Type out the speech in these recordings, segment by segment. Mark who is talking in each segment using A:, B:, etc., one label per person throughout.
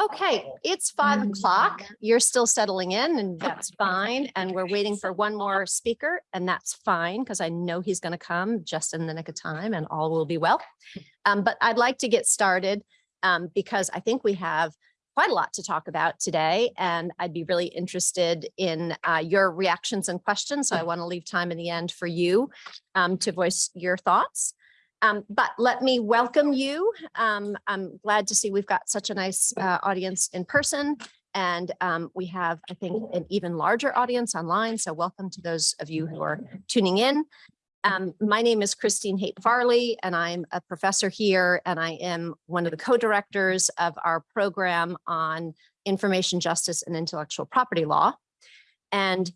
A: Okay, it's five o'clock. You're still settling in and that's fine. And we're waiting for one more speaker and that's fine because I know he's going to come just in the nick of time and all will be well. Um, but I'd like to get started um, because I think we have quite a lot to talk about today and I'd be really interested in uh, your reactions and questions. So I want to leave time in the end for you um, to voice your thoughts. Um, but let me welcome you. Um, I'm glad to see we've got such a nice uh, audience in person and um, we have, I think, an even larger audience online. So welcome to those of you who are tuning in. Um, my name is Christine Haight Farley, and I'm a professor here, and I am one of the co-directors of our program on information justice and intellectual property law. And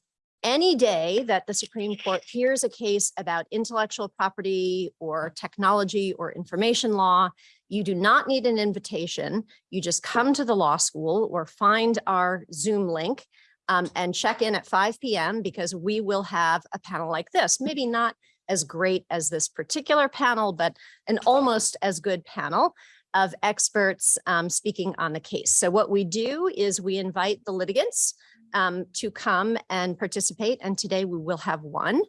A: any day that the Supreme Court hears a case about intellectual property or technology or information law, you do not need an invitation. You just come to the law school or find our Zoom link um, and check in at 5 p.m. because we will have a panel like this, maybe not as great as this particular panel, but an almost as good panel of experts um, speaking on the case. So what we do is we invite the litigants um, to come and participate. And today we will have one.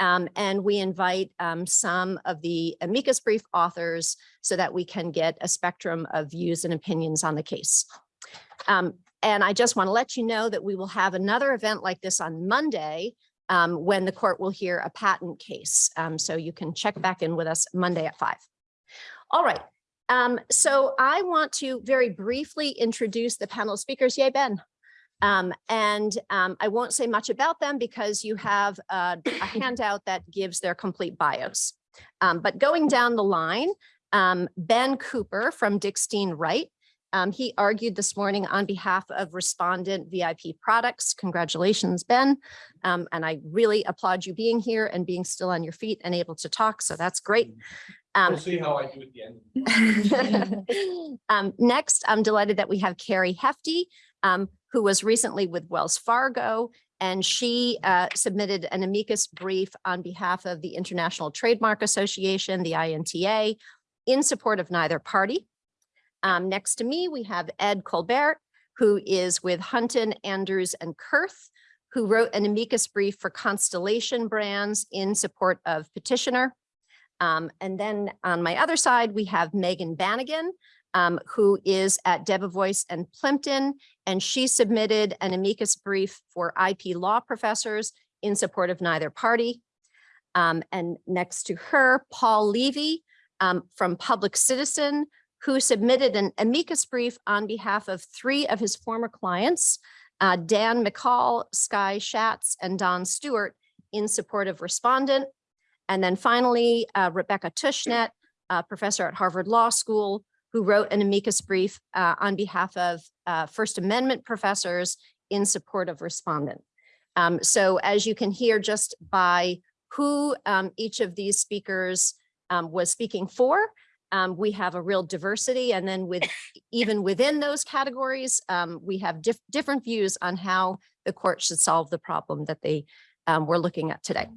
A: Um, and we invite um, some of the amicus brief authors so that we can get a spectrum of views and opinions on the case. Um, and I just want to let you know that we will have another event like this on Monday um, when the court will hear a patent case. Um, so you can check back in with us Monday at five. All right. So I want to very briefly introduce the panel speakers. Yay, Ben. Um, and um, I won't say much about them because you have uh, a handout that gives their complete bios. Um, but going down the line, um, Ben Cooper from Dickinson Wright, um, he argued this morning on behalf of respondent VIP products. Congratulations, Ben. Um, and I really applaud you being here and being still on your feet and able to talk. So that's great.
B: We'll see how I do at the end.
A: um, next, I'm delighted that we have Carrie Hefty, um, who was recently with Wells Fargo, and she uh, submitted an amicus brief on behalf of the International Trademark Association, the INTA, in support of neither party. Um, next to me, we have Ed Colbert, who is with Hunton, Andrews, and Kurth, who wrote an amicus brief for Constellation Brands in support of petitioner. Um, and then on my other side, we have Megan Bannigan, um, who is at Debevoise and Plimpton, and she submitted an amicus brief for IP law professors in support of neither party. Um, and next to her, Paul Levy um, from Public Citizen, who submitted an amicus brief on behalf of three of his former clients, uh, Dan McCall, Sky Schatz, and Don Stewart in support of respondent. And then finally, uh, Rebecca Tushnet, uh, professor at Harvard Law School, who wrote an amicus brief uh, on behalf of uh, First Amendment professors in support of respondent. Um, so as you can hear just by who um, each of these speakers um, was speaking for, um, we have a real diversity. And then with even within those categories, um, we have diff different views on how the court should solve the problem that they um, were looking at today.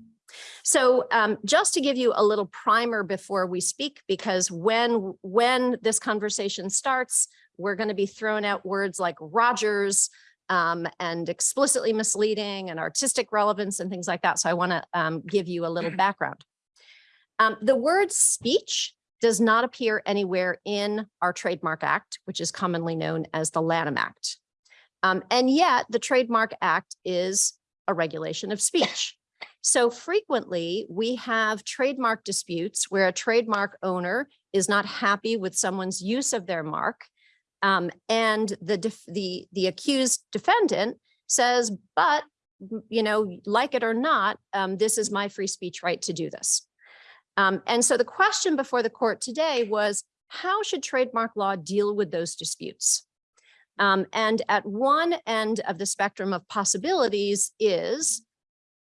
A: So um, just to give you a little primer before we speak, because when, when this conversation starts, we're going to be throwing out words like Rogers um, and explicitly misleading and artistic relevance and things like that. So I want to um, give you a little background. Um, the word speech does not appear anywhere in our Trademark Act, which is commonly known as the Lanham Act. Um, and yet the Trademark Act is a regulation of speech. So frequently we have trademark disputes where a trademark owner is not happy with someone's use of their mark. Um, and the, the, the accused defendant says, but, you know, like it or not, um, this is my free speech right to do this. Um, and so the question before the court today was, how should trademark law deal with those disputes? Um, and at one end of the spectrum of possibilities is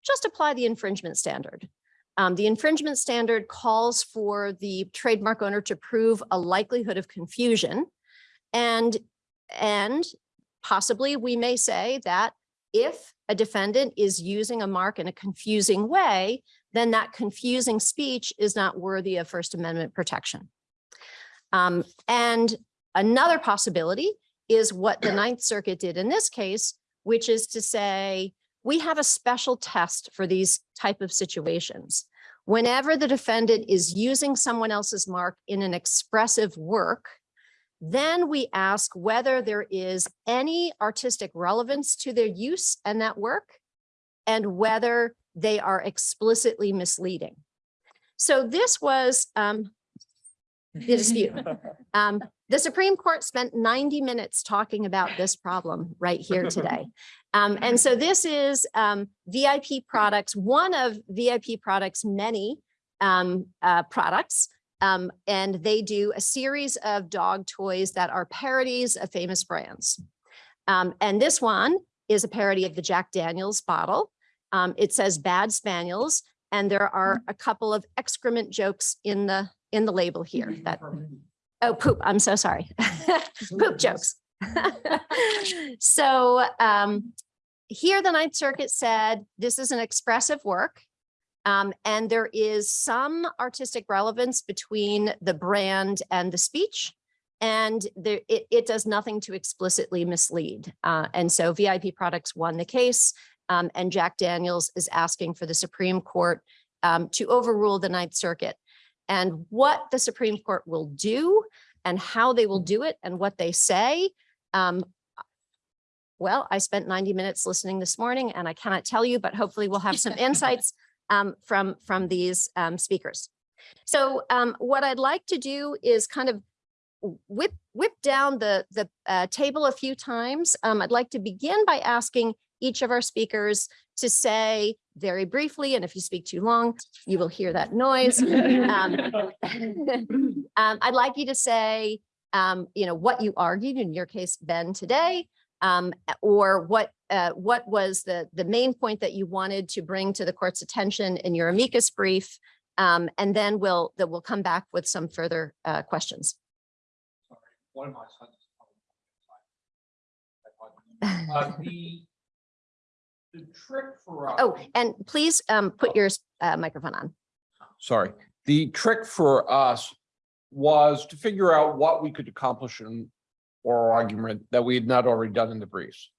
A: just apply the infringement standard. Um, the infringement standard calls for the trademark owner to prove a likelihood of confusion. And, and possibly we may say that if a defendant is using a mark in a confusing way, then that confusing speech is not worthy of First Amendment protection. Um, and another possibility is what the Ninth Circuit did in this case, which is to say, we have a special test for these type of situations. Whenever the defendant is using someone else's mark in an expressive work, then we ask whether there is any artistic relevance to their use and that work and whether they are explicitly misleading. So this was um, the dispute. Um, the Supreme Court spent 90 minutes talking about this problem right here today. Um, and so this is um, VIP products, one of VIP products, many um, uh, products. Um, and they do a series of dog toys that are parodies of famous brands. Um, and this one is a parody of the Jack Daniels bottle. Um, it says bad spaniels, and there are a couple of excrement jokes in the in the label here that Oh, poop. I'm so sorry. Poop jokes. So um, here the Ninth Circuit said this is an expressive work. um, and there is some artistic relevance between the brand and the speech. And there, it, it does nothing to explicitly mislead. Uh, and so VIP Products won the case. um, and Jack Daniels is asking for the Supreme Court um, to overrule the Ninth Circuit and what the Supreme Court will do and how they will do it and what they say. Um, well, I spent 90 minutes listening this morning and I cannot tell you, but hopefully we'll have some insights um, from, from these um, speakers. So um, what I'd like to do is kind of whip, whip down the, the uh, table a few times. Um, I'd like to begin by asking each of our speakers to say very briefly, and if you speak too long, you will hear that noise. Um, um, I'd like you to say, um, you know, what you argued, in your case, Ben, today, um, or what uh, what was the the main point that you wanted to bring to the court's attention in your amicus brief, um, and then we'll that we'll come back with some further uh, questions.
B: One of my sons. Uh, The the trick for us.
A: Oh, and please um, put your uh, microphone on.
C: sorry. The trick for us was to figure out what we could accomplish in oral argument that we had not already done in the briefs.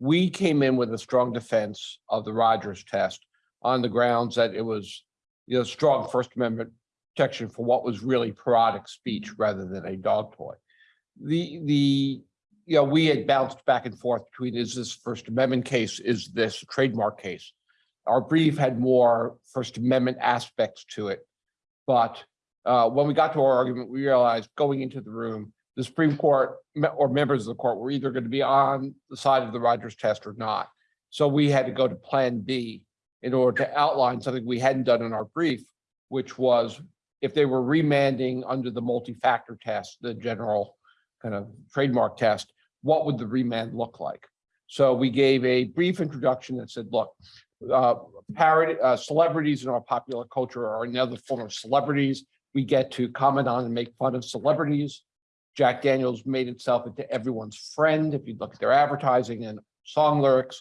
C: We came in with a strong defense of the Rogers test on the grounds that it was, you know, strong First Amendment protection for what was really parodic speech rather than a dog toy. The, the, you know, we had bounced back and forth between, is this First Amendment case, is this trademark case? Our brief had more First Amendment aspects to it. But uh, when we got to our argument, we realized going into the room, the Supreme Court or members of the court were either going to be on the side of the Rogers test or not. So we had to go to Plan B in order to outline something we hadn't done in our brief, which was if they were remanding under the multi-factor test, the general kind of trademark test, what would the remand look like? So we gave a brief introduction that said, look, uh, parody, uh, celebrities in our popular culture are another form of celebrities. We get to comment on and make fun of celebrities. Jack Daniels made itself into everyone's friend, if you look at their advertising and song lyrics.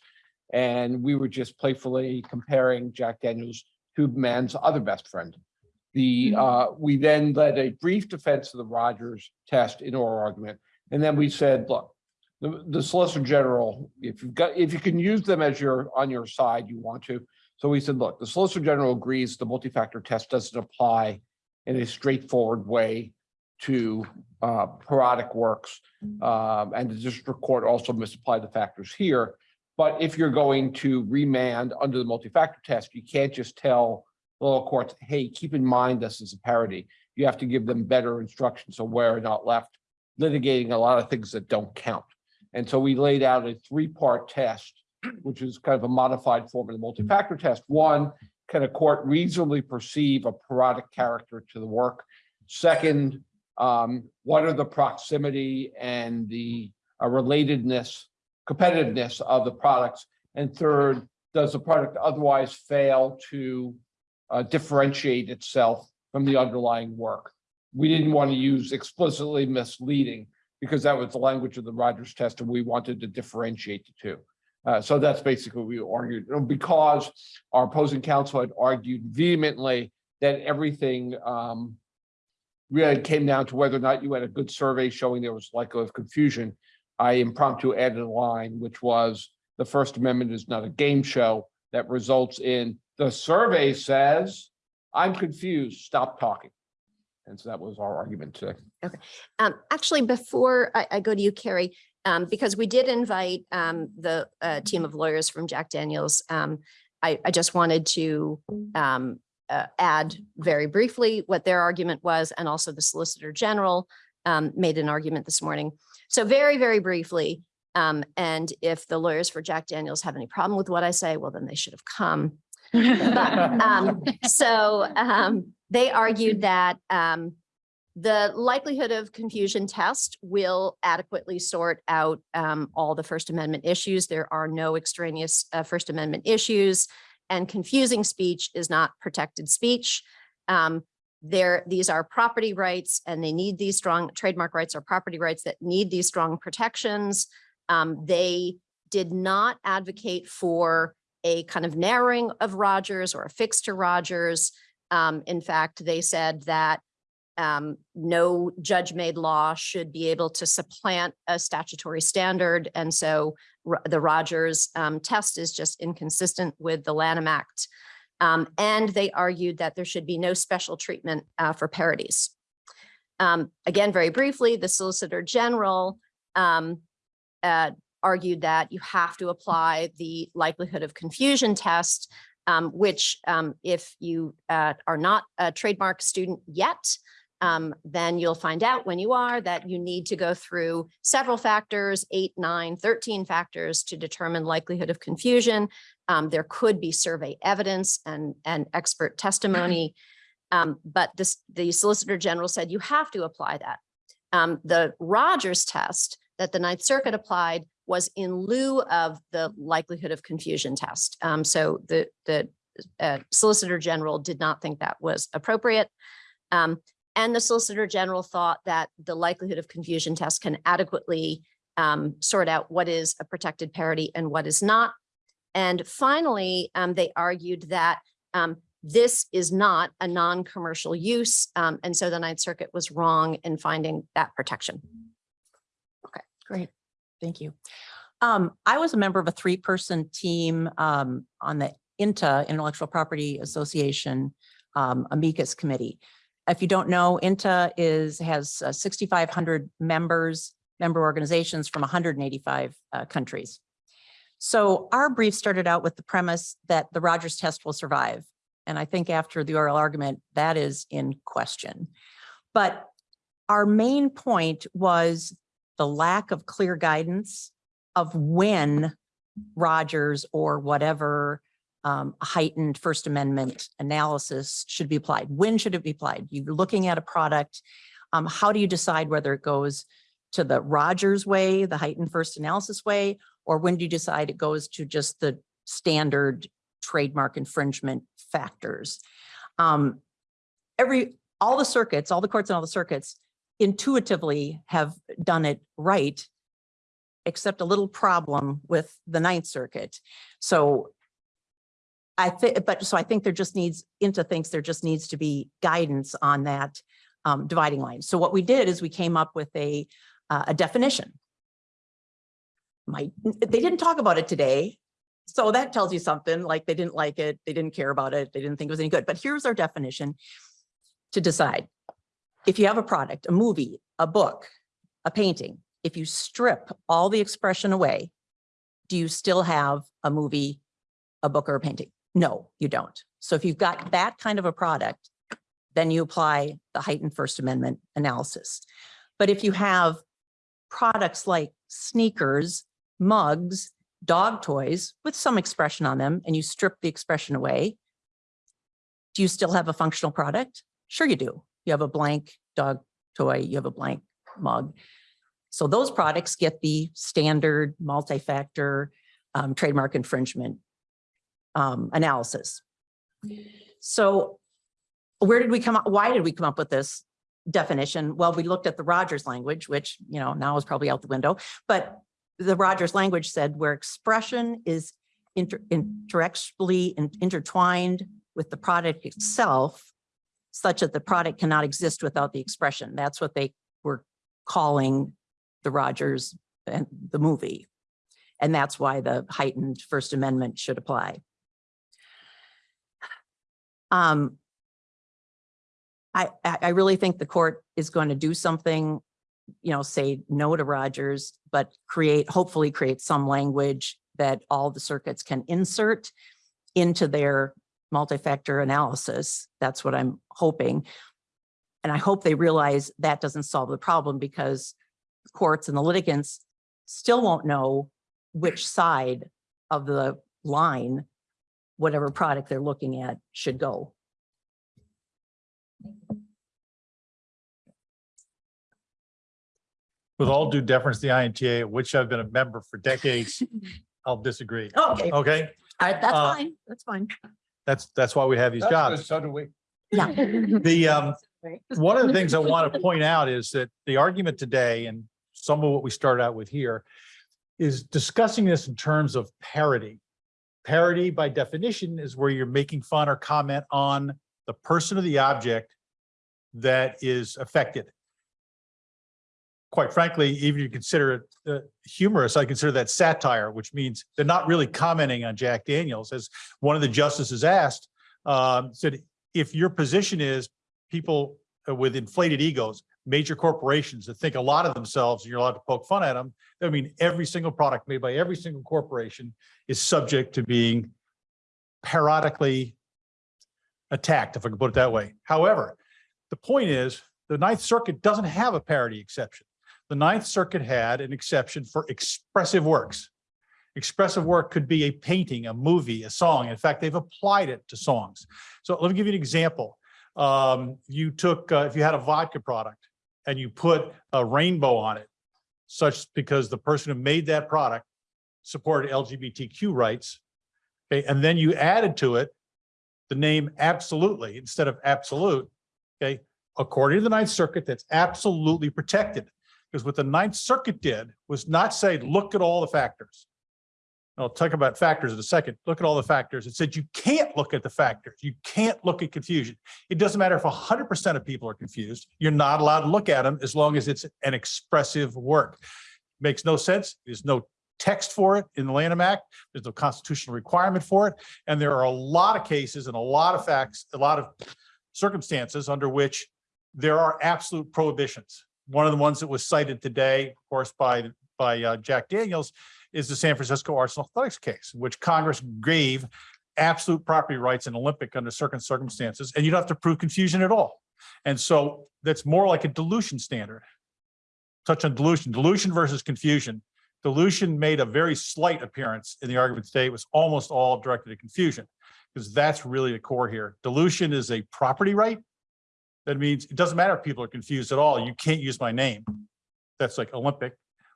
C: And we were just playfully comparing Jack Daniels to man's other best friend. The, uh, we then led a brief defense of the Rogers test in oral argument. And then we said, look, the, the Solicitor General, if you've got, if you can use them as your, on your side, you want to. So we said, look, the Solicitor General agrees the multi-factor test doesn't apply in a straightforward way to uh, parodic works. Um, and the district court also misapplied the factors here. But if you're going to remand under the multi-factor test, you can't just tell the lower courts, hey, keep in mind this is a parody. You have to give them better instructions so we're not left litigating a lot of things that don't count. And so we laid out a three-part test, which is kind of a modified form of the multi-factor test. One, can a court reasonably perceive a parodic character to the work? Second, um, what are the proximity and the uh, relatedness, competitiveness of the products? And third, does the product otherwise fail to uh, differentiate itself from the underlying work? We didn't want to use explicitly misleading because that was the language of the Rogers test and we wanted to differentiate the two. Uh, so that's basically what we argued, because our opposing counsel had argued vehemently that everything um, really came down to whether or not you had a good survey showing there was likelihood of confusion. I impromptu added a line, which was the First Amendment is not a game show that results in the survey says, I'm confused, stop talking. And so that was our argument today.
A: Um, actually, before I, I go to you, Carrie, um, because we did invite, um, the, uh, team of lawyers from Jack Daniels. Um, I, I just wanted to, um, uh, add very briefly what their argument was and also the Solicitor General, um, made an argument this morning. So very, very briefly, um, and if the lawyers for Jack Daniels have any problem with what I say, well, then they should have come. But, um, so, um, they argued that, um, the likelihood of confusion test will adequately sort out, um, all the First Amendment issues. There are no extraneous, uh, First Amendment issues and confusing speech is not protected speech. Um, there, these are property rights and they need these strong trademark rights or property rights that need these strong protections. Um, they did not advocate for a kind of narrowing of Rogers or a fix to Rogers. Um, in fact, they said that um, no judge-made law should be able to supplant a statutory standard. And so the Rogers um, test is just inconsistent with the Lanham Act. Um, and they argued that there should be no special treatment uh, for parodies. Um, again, very briefly, the Solicitor General um, uh, argued that you have to apply the likelihood of confusion test, um, which um, if you uh, are not a trademark student yet, um, then you'll find out when you are that you need to go through several factors, eight, nine, 13 factors to determine likelihood of confusion. Um, there could be survey evidence and, and expert testimony. Um, but this, the Solicitor General said you have to apply that. Um, the Rogers test that the Ninth Circuit applied was in lieu of the likelihood of confusion test. Um, so the, the uh, Solicitor General did not think that was appropriate. Um, and the Solicitor General thought that the likelihood of confusion test can adequately um, sort out what is a protected parody and what is not. And finally, um, they argued that um, this is not a non-commercial use. um, and so the Ninth Circuit was wrong in finding that protection.
D: Okay, great, thank you. Um, I was a member of a three-person team um, on the INTA Intellectual Property Association um, amicus committee. If you don't know, INTA is, has uh, 6,500 members, member organizations from 185 uh, countries. So our brief started out with the premise that the Rogers test will survive. And I think after the oral argument, that is in question. But our main point was the lack of clear guidance of when Rogers or whatever um, heightened First Amendment analysis should be applied. When should it be applied? You're looking at a product. Um, how do you decide whether it goes to the Rogers way, the heightened first analysis way, or when do you decide it goes to just the standard trademark infringement factors? Um, every, all the circuits, all the courts and all the circuits intuitively have done it right, except a little problem with the Ninth Circuit. So I think, but so I think there just needs, INTA thinks there just needs to be guidance on that um, dividing line. So what we did is we came up with a, uh, a definition. My, they didn't talk about it today. So that tells you something, like they didn't like it, they didn't care about it, they didn't think it was any good. But here's our definition to decide. If you have a product, a movie, a book, a painting, if you strip all the expression away, do you still have a movie, a book or a painting? No, you don't. So if you've got that kind of a product, then you apply the heightened First Amendment analysis. But if you have products like sneakers, mugs, dog toys with some expression on them, and you strip the expression away, do you still have a functional product? Sure you do. You have a blank dog toy, you have a blank mug. So those products get the standard multi-factor um, trademark infringement um, analysis. So where did we come up? Why did we come up with this definition? Well, we looked at the Rogers language, which, you know, now is probably out the window, but the Rogers language said where expression is inter interactually in- intertwined with the product itself, such that the product cannot exist without the expression. That's what they were calling the Rogers and the movie. And that's why the heightened First Amendment should apply. Um, I, I, really think the court is going to do something, you know, say no to Rogers, but create, hopefully create some language that all the circuits can insert into their multi-factor analysis. That's what I'm hoping. And I hope they realize that doesn't solve the problem because courts and the litigants still won't know which side of the line, whatever product they're looking at should go.
E: With all due deference to the INTA, which I've been a member for decades, I'll disagree.
D: Okay,
E: Okay,
D: right, that's
E: Uh,
D: fine, that's fine.
E: That's, that's why we have these
C: That's good,
E: jobs.
C: So do we.
D: Yeah.
E: The, um, one of the things I want to point out is that the argument today and some of what we started out with here is discussing this in terms of parody. Parody by definition is where you're making fun or comment on the person or the object that is affected. Quite frankly, even if you consider it uh, humorous, I consider that satire, which means they're not really commenting on Jack Daniels. As one of the justices asked, um, said, if your position is people uh, with inflated egos, major corporations that think a lot of themselves, and you're allowed to poke fun at them. I mean, every single product made by every single corporation is subject to being periodically attacked, if I can put it that way. However, the point is, the Ninth Circuit doesn't have a parody exception. The Ninth Circuit had an exception for expressive works. Expressive work could be a painting, a movie, a song. In fact, they've applied it to songs. So let me give you an example. Um, you took, uh, if you had a vodka product and you put a rainbow on it, such because the person who made that product supported LGBTQ rights. Okay, and then you added to it the name absolutely instead of absolute. Okay, according to the Ninth Circuit, that's absolutely protected. Because what the Ninth Circuit did was not say, look at all the factors. I'll talk about factors in a second. Look at all the factors. It said you can't look at the factors. You can't look at confusion. It doesn't matter if hundred percent of people are confused. You're not allowed to look at them as long as it's an expressive work. Makes no sense. There's no text for it in the Lanham Act. There's no constitutional requirement for it. And there are a lot of cases and a lot of facts, a lot of circumstances under which there are absolute prohibitions. One of the ones that was cited today, of course, by, by uh, Jack Daniels, is the San Francisco and Athletics case, which Congress gave absolute property rights in Olympic under certain circumstances, and you don't have to prove confusion at all. And so that's more like a dilution standard. Touch on dilution, dilution versus confusion. Dilution made a very slight appearance in the argument today. It was almost all directed at confusion, because that's really the core here. Dilution is a property right. That means it doesn't matter if people are confused at all. You can't use my name. That's like Olympic.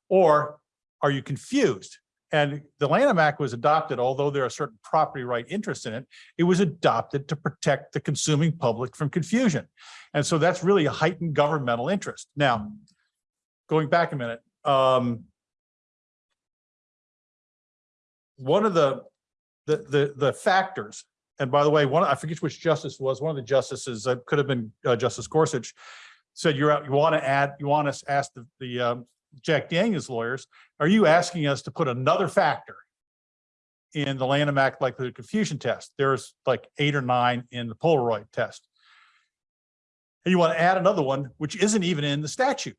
E: Or are you confused? And the Lanham Act was adopted, although there are certain property right interests in it, it was adopted to protect the consuming public from confusion. And so that's really a heightened governmental interest. Now, going back a minute, um, one of the, the, the, the factors, and by the way, one, I forget which justice was, one of the justices, uh, could have been uh, Justice Gorsuch, said you're out, you want to add, you want us to ask the, the, um, Jack Daniels lawyers, are you asking us to put another factor in the Lanham Act likelihood of confusion test? There's like eight or nine in the Polaroid test. And you want to add another one, which isn't even in the statute.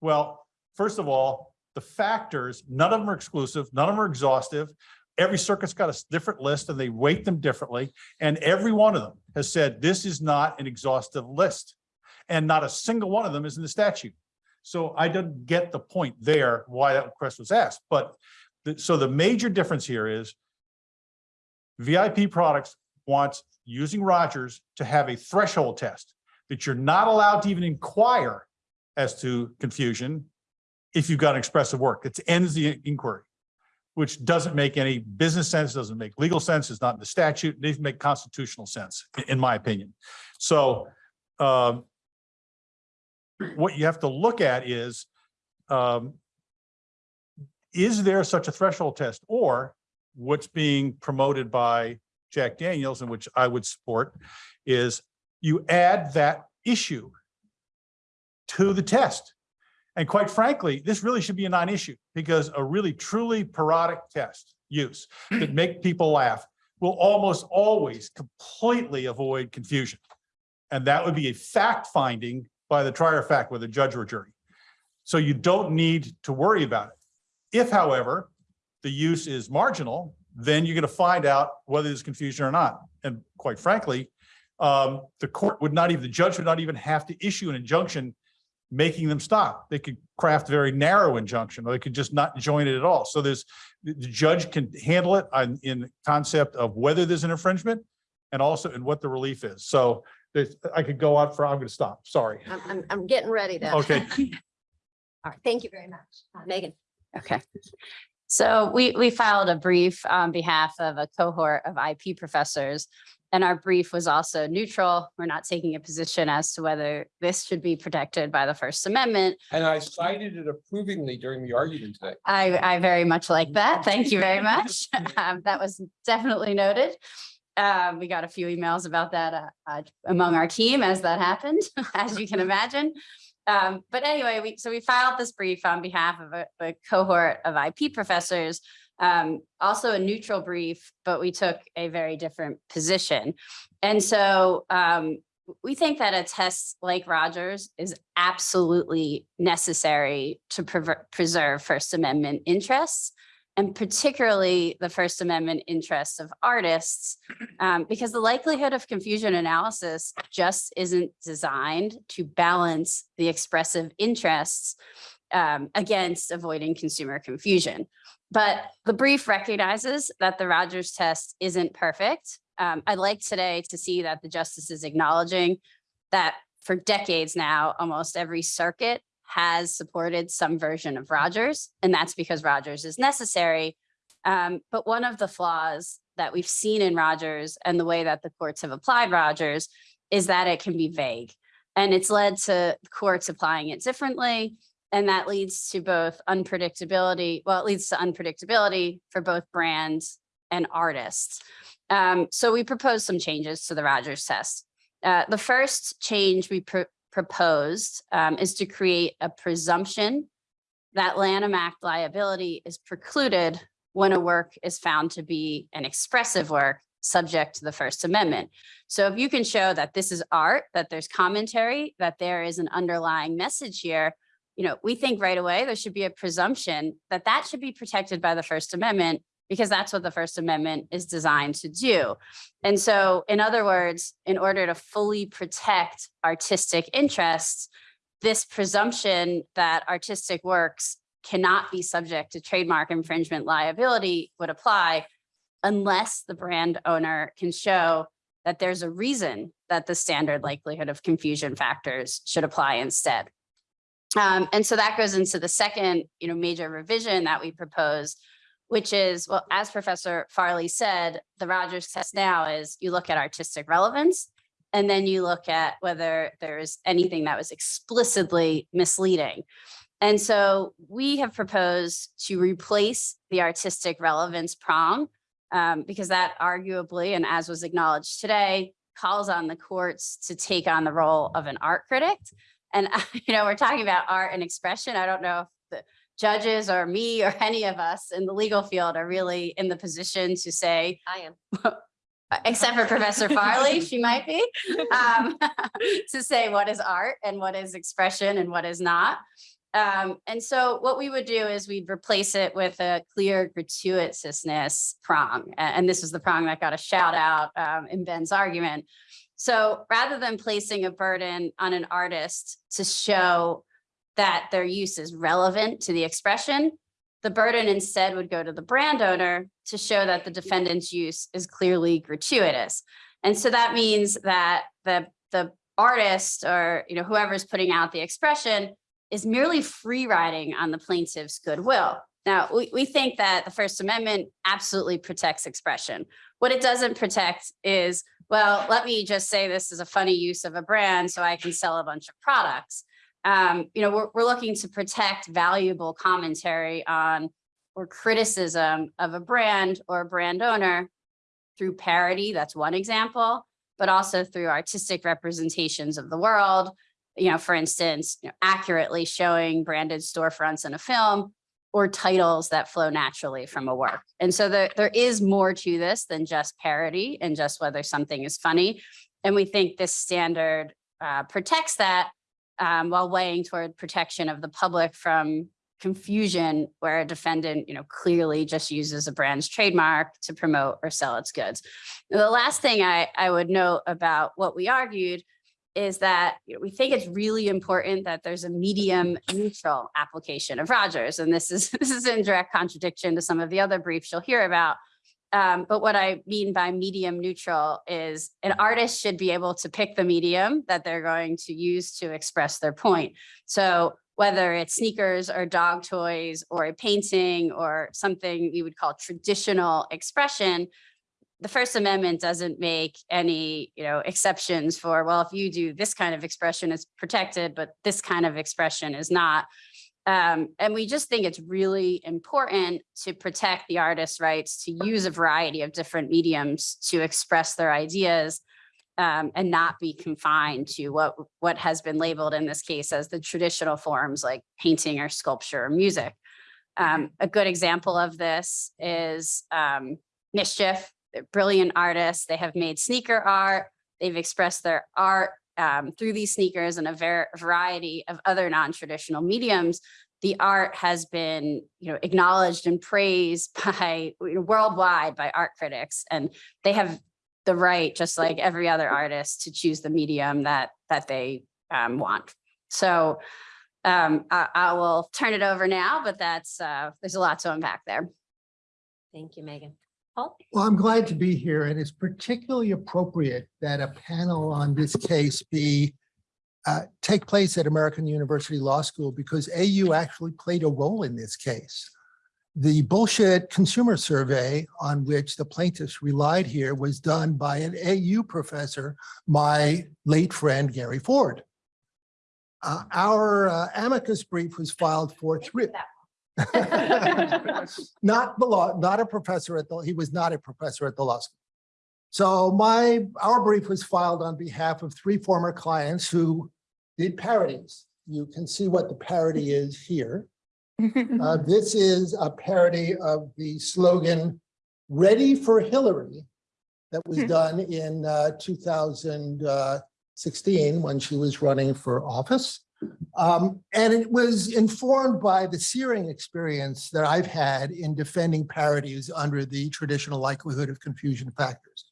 E: Well, first of all, the factors, none of them are exclusive, none of them are exhaustive. Every circuit's got a different list and they weight them differently. And every one of them has said, this is not an exhaustive list. And not a single one of them is in the statute. So I didn't get the point there, why that question was asked, but the, so the major difference here is VIP products wants using Rogers to have a threshold test that you're not allowed to even inquire as to confusion if you've got an expressive work. It ends the inquiry, which doesn't make any business sense, doesn't make legal sense, is not in the statute, it doesn't make constitutional sense, in my opinion. So um, what you have to look at is, um, is there such a threshold test or what's being promoted by Jack Daniels and which I would support is you add that issue to the test. And quite frankly, this really should be a non-issue because a really truly parodic test use that make people laugh will almost always completely avoid confusion. And that would be a fact finding by the trier fact, whether judge or jury. So you don't need to worry about it. If however, the use is marginal, then you're going to find out whether there's confusion or not. And quite frankly, um, the court would not even, the judge would not even have to issue an injunction making them stop. They could craft a very narrow injunction, or they could just not join it at all. So there's, the the judge can handle it on, in the concept of whether there's an infringement and also in what the relief is. So there's, I could go on for, I'm going to stop, sorry.
A: I'm, I'm, I'm getting ready then.
E: Okay.
A: All right, thank you very much. Uh, Megan.
F: Okay. So we, we filed a brief on behalf of a cohort of IP professors. And our brief was also neutral. We're not taking a position as to whether this should be protected by the First Amendment.
C: And I cited it approvingly during the argument today.
F: I, I very much like that. Thank you very much. Um, That was definitely noted. Um, We got a few emails about that uh, uh, among our team as that happened, as you can imagine. Um, But anyway, we, so we filed this brief on behalf of a a cohort of IP professors, um, also a neutral brief, but we took a very different position. And so um, we think that a test like Rogers is absolutely necessary to prever- preserve First Amendment interests and particularly the First Amendment interests of artists, um, because the likelihood of confusion analysis just isn't designed to balance the expressive interests um, against avoiding consumer confusion. But the brief recognizes that the Rogers test isn't perfect. Um, I'd like today to see that the justice is acknowledging that for decades now, almost every circuit has supported some version of Rogers, and that's because Rogers is necessary. Um, but one of the flaws that we've seen in Rogers and the way that the courts have applied Rogers is that it can be vague. And it's led to courts applying it differently. And that leads to both unpredictability, well, it leads to unpredictability for both brands and artists. Um, so we proposed some changes to the Rogers test. Uh, the first change we pro- proposed um, is to create a presumption that Lanham Act liability is precluded when a work is found to be an expressive work subject to the First Amendment. So if you can show that this is art, that there's commentary, that there is an underlying message here, you know, we think right away there should be a presumption that that should be protected by the First Amendment because that's what the First Amendment is designed to do. And so, in other words, in order to fully protect artistic interests, this presumption that artistic works cannot be subject to trademark infringement liability would apply unless the brand owner can show that there's a reason that the standard likelihood of confusion factors should apply instead. Um, and so that goes into the second, you know, major revision that we propose, which is, well, as Professor Farley said, the Rogers test now is you look at artistic relevance, and then you look at whether there's anything that was explicitly misleading. And so we have proposed to replace the artistic relevance prong um, because that arguably, and as was acknowledged today, calls on the courts to take on the role of an art critic. And, you know, we're talking about art and expression. I don't know if the judges or me or any of us in the legal field are really in the position to say,
A: I am.
F: except for Professor Farley, she might be, um, to say what is art and what is expression and what is not. Um, and so what we would do is we'd replace it with a clear gratuitousness prong. And, this is the prong that got a shout out um, in Ben's argument. So rather than placing a burden on an artist to show that their use is relevant to the expression, the burden instead would go to the brand owner to show that the defendant's use is clearly gratuitous. And so that means that the, the artist or, you know, whoever's putting out the expression is merely free riding on the plaintiff's goodwill. Now, we, we think that the First Amendment absolutely protects expression. What it doesn't protect is, well, let me just say this is a funny use of a brand so I can sell a bunch of products. Um, you know, we're, we're looking to protect valuable commentary on or criticism of a brand or a brand owner through parody, that's one example, but also through artistic representations of the world, you know, for instance, you know, accurately showing branded storefronts in a film or titles that flow naturally from a work. And so there, there is more to this than just parody and just whether something is funny. And we think this standard uh, protects that um, while weighing toward protection of the public from confusion where a defendant, you know, clearly just uses a brand's trademark to promote or sell its goods. The last thing I, I would note about what we argued is that you know, we think it's really important that there's a medium neutral application of Rogers. And this is this is in direct contradiction to some of the other briefs you'll hear about. Um, but what I mean by medium neutral is an artist should be able to pick the medium that they're going to use to express their point. So whether it's sneakers or dog toys or a painting or something we would call traditional expression, the First Amendment doesn't make any, you know, exceptions for, well, if you do this kind of expression, it's protected, but this kind of expression is not. Um, and we just think it's really important to protect the artist's rights to use a variety of different mediums to express their ideas um, and not be confined to what, what has been labeled in this case as the traditional forms like painting or sculpture or music. Um, a good example of this is um, MSCHF, they're brilliant artists. They have made sneaker art. They've expressed their art um, through these sneakers and a ver variety of other non-traditional mediums. The art has been, you know, acknowledged and praised by you know, worldwide by art critics, and they have the right, just like every other artist, to choose the medium that that they um, want. So um, I, I will turn it over now, but that's uh, there's a lot to unpack there.
A: Thank you, Megan. Paul?
G: Well, I'm glad to be here and it's particularly appropriate that a panel on this case be uh, take place at American University Law School because AU actually played a role in this case. The bullshit consumer survey on which the plaintiffs relied here was done by an AU professor, my late friend Gary Ford. Uh, Our uh, amicus brief was filed for three, not the law, not a professor at the, he was not a professor at the law school. So my, our brief was filed on behalf of three former clients who did parodies. You can see what the parody is here. Uh, this is a parody of the slogan, ready for Hillary, that was done in uh, 2016 when she was running for office. Um, and it was informed by the searing experience that I've had in defending parodies under the traditional likelihood of confusion factors.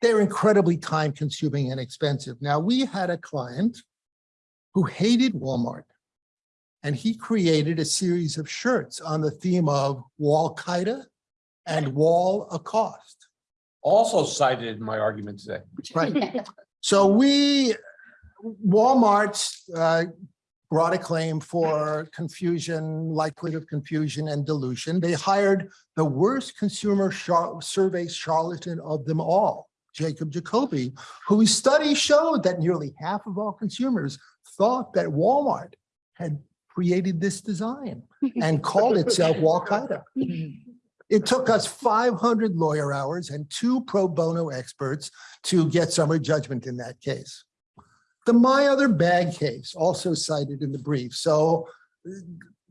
G: They're incredibly time consuming and expensive. Now, we had a client who hated Walmart and he created a series of shirts on the theme of Wal Qaeda and Walocaust.
C: Also cited in my argument today.
G: Right. So we, Walmart's uh, brought a claim for confusion, likelihood of confusion and dilution. They hired the worst consumer char- survey charlatan of them all, Jacob Jacoby, whose study showed that nearly half of all consumers thought that Walmart had created this design and called itself Wal Qaeda. It took us 500 lawyer hours and two pro bono experts to get summary judgment in that case. The My Other Bag case also cited in the brief. So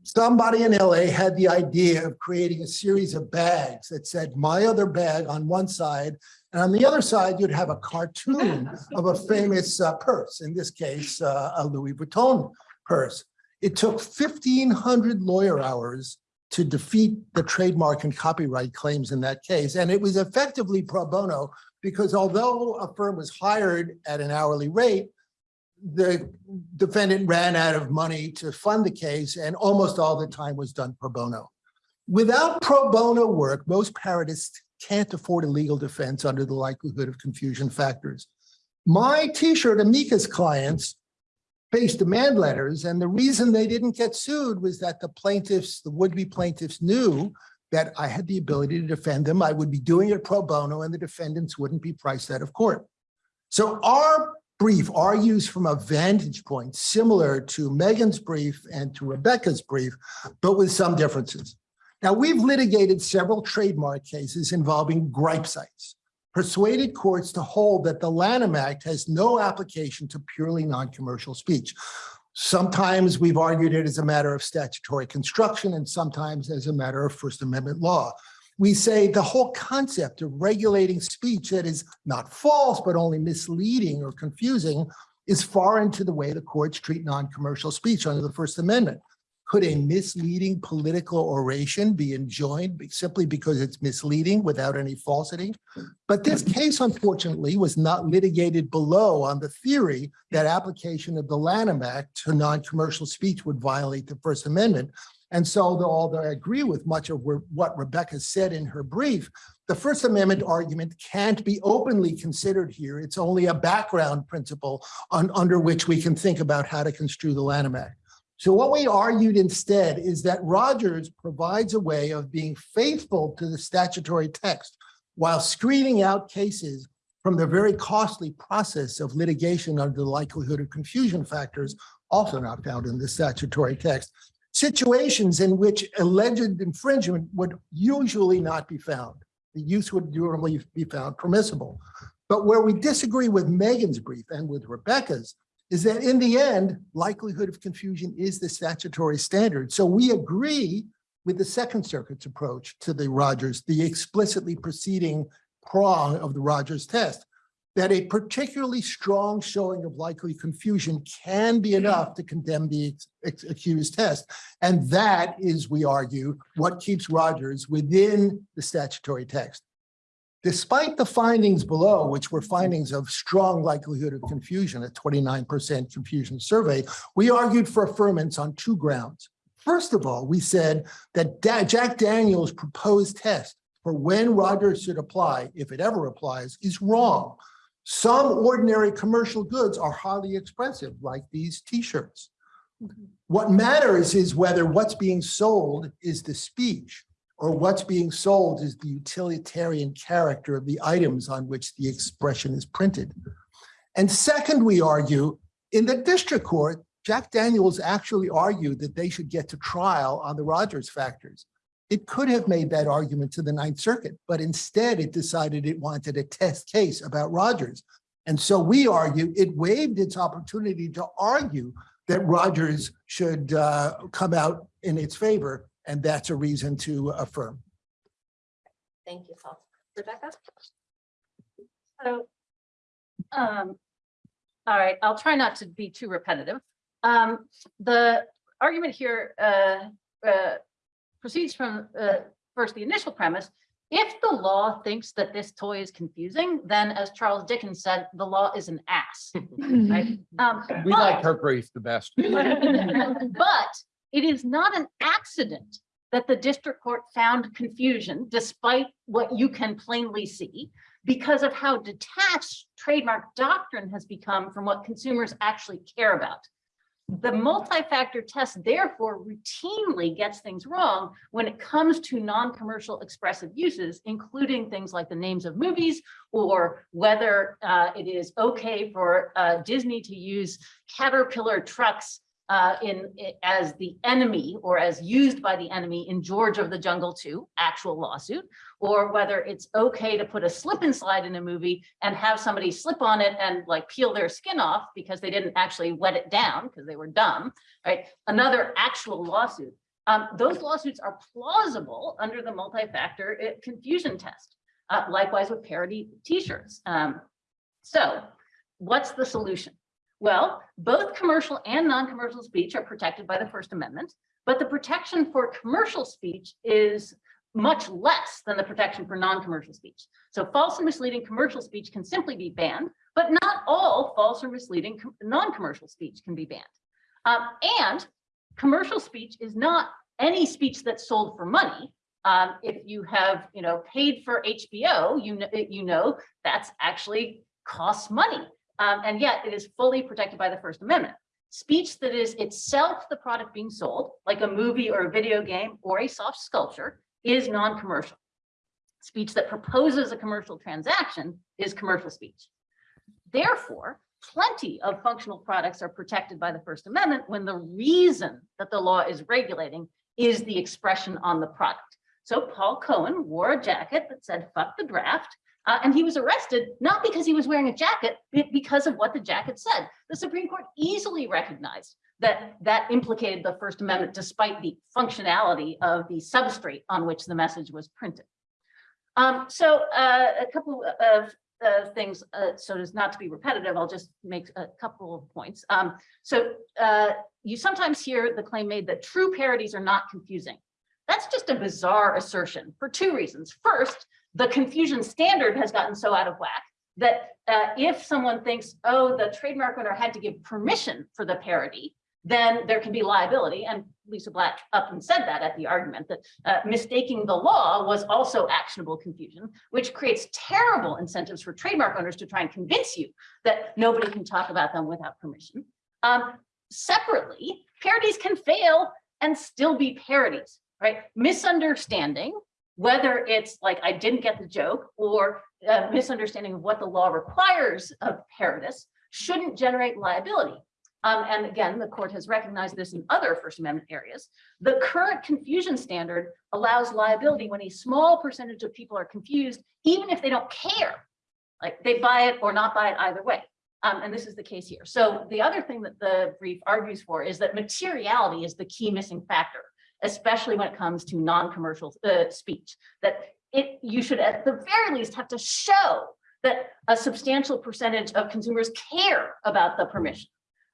G: somebody in LA had the idea of creating a series of bags that said My Other Bag on one side, and on the other side, you'd have a cartoon of a famous uh, purse, in this case, uh, a Louis Vuitton purse. It took 1,500 lawyer hours to defeat the trademark and copyright claims in that case. And it was effectively pro bono because although a firm was hired at an hourly rate, the defendant ran out of money to fund the case and almost all the time was done pro bono. Without pro bono work, most parodists can't afford a legal defense under the likelihood of confusion factors. My t-shirt amicus clients faced demand letters and the reason they didn't get sued was that the plaintiffs, the would-be plaintiffs knew that I had the ability to defend them. I would be doing it pro bono and the defendants wouldn't be priced out of court. So our brief argues from a vantage point similar to Megan's brief and to Rebecca's brief, but with some differences. Now, we've litigated several trademark cases involving gripe sites. persuaded courts to hold that the Lanham Act has no application to purely non-commercial speech. Sometimes we've argued it as a matter of statutory construction and sometimes as a matter of First Amendment law. We say the whole concept of regulating speech that is not false, but only misleading or confusing is foreign to the way the courts treat non-commercial speech under the First Amendment. Could a misleading political oration be enjoined simply because it's misleading without any falsity? But this case unfortunately was not litigated below on the theory that application of the Lanham Act to non-commercial speech would violate the First Amendment. And so although I agree with much of what Rebecca said in her brief, the First Amendment argument can't be openly considered here. It's only a background principle on, under which we can think about how to construe the Lanham Act. So what we argued instead is that Rogers provides a way of being faithful to the statutory text while screening out cases from the very costly process of litigation under the likelihood of confusion factors, also not found in the statutory text. Situations in which alleged infringement would usually not be found. The use would normally be found permissible. But where we disagree with Megan's brief and with Rebecca's is that in the end, likelihood of confusion is the statutory standard. So we agree with the Second Circuit's approach to the Rogers, the explicitly preceding prong of the Rogers test, that a particularly strong showing of likely confusion can be enough to condemn the accused test. And that is, we argue, what keeps Rogers within the statutory text. Despite the findings below, which were findings of strong likelihood of confusion, a twenty-nine percent confusion survey, we argued for affirmance on two grounds. First of all, we said that Da- Jack Daniels' proposed test for when Rogers should apply, if it ever applies, is wrong. Some ordinary commercial goods are highly expressive, like these t-shirts. Mm-hmm. What matters is whether what's being sold is the speech or what's being sold is the utilitarian character of the items on which the expression is printed. And second, we argue, in the district court, Jack Daniels actually argued that they should get to trial on the Rogers factors. It could have made that argument to the Ninth Circuit, but instead it decided it wanted a test case about Rogers. And so we argue it waived its opportunity to argue that Rogers should uh, come out in its favor, and that's a reason to affirm.
A: Thank you, Paul. Rebecca?
H: So, um, all right, I'll try not to be too repetitive. Um, the argument here, uh, uh, proceeds from, uh, first the initial premise. If the law thinks that this toy is confusing, then as Charles Dickens said, the law is an ass, right? Um,
C: We like her brief the best.
H: but it is not an accident that the district court found confusion despite what you can plainly see because of how detached trademark doctrine has become from what consumers actually care about. The multi-factor test therefore routinely gets things wrong when it comes to non-commercial expressive uses, including things like the names of movies or whether uh, it is okay for uh, Disney to use Caterpillar trucks uh, in, i- as the enemy or as used by the enemy in George of the Jungle 2, actual lawsuit, or whether it's okay to put a slip and slide in a movie and have somebody slip on it and like peel their skin off because they didn't actually wet it down because they were dumb, right? Another actual lawsuit. Um, those lawsuits are plausible under the multi-factor uh, confusion test. Uh, likewise with parody t-shirts. Um, so what's the solution? Well, both commercial and non-commercial speech are protected by the First Amendment, but the protection for commercial speech is much less than the protection for non-commercial speech. So false and misleading commercial speech can simply be banned, but not all false or misleading non-commercial speech can be banned. Um, and commercial speech is not any speech that's sold for money. Um, if you have, you know, paid for HBO, you know, you know, that's actually costs money. Um, and yet it is fully protected by the First Amendment. Speech that is itself the product being sold, like a movie or a video game or a soft sculpture, is non-commercial. Speech that proposes a commercial transaction is commercial speech. Therefore, plenty of functional products are protected by the First Amendment when the reason that the law is regulating is the expression on the product. So Paul Cohen wore a jacket that said, fuck the draft, Uh, and he was arrested, not because he was wearing a jacket, but because of what the jacket said. The Supreme Court easily recognized that that implicated the First Amendment despite the functionality of the substrate on which the message was printed. Um, so uh, a couple of uh, things, uh, so as not to be repetitive, I'll just make a couple of points. Um, so uh, you sometimes hear the claim made that true parodies are not confusing. That's just a bizarre assertion for two reasons. First, the confusion standard has gotten so out of whack that uh, if someone thinks, oh, the trademark owner had to give permission for the parody, then there can be liability. And Lisa Blatt up and said that at the argument that uh, mistaking the law was also actionable confusion, which creates terrible incentives for trademark owners to try and convince you that nobody can talk about them without permission. Um, separately, parodies can fail and still be parodies, right? Misunderstanding, whether it's like I didn't get the joke or a misunderstanding of what the law requires of parodists shouldn't generate liability. Um, and again, the court has recognized this in other First Amendment areas. The current confusion standard allows liability when a small percentage of people are confused, even if they don't care. Like they buy it or not buy it either way. Um, and this is the case here. So the other thing that the brief argues for is that materiality is the key missing factor, especially when it comes to non-commercial uh, speech, that it you should at the very least have to show that a substantial percentage of consumers care about the permission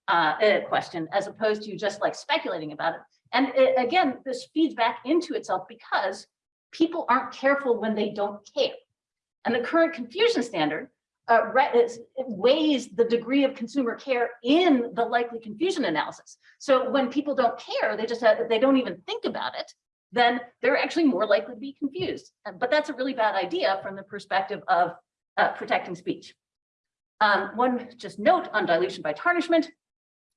H: uh, uh, question as opposed to just like speculating about it. And uh, again, this feeds back into itself because people aren't careful when they don't care. And the current confusion standard uh, weighs the degree of consumer care in the likely confusion analysis. So when people don't care, they just have, they don't even think about it, then they're actually more likely to be confused. Uh, But that's a really bad idea from the perspective of uh, protecting speech. Um, one just note on dilution by tarnishment.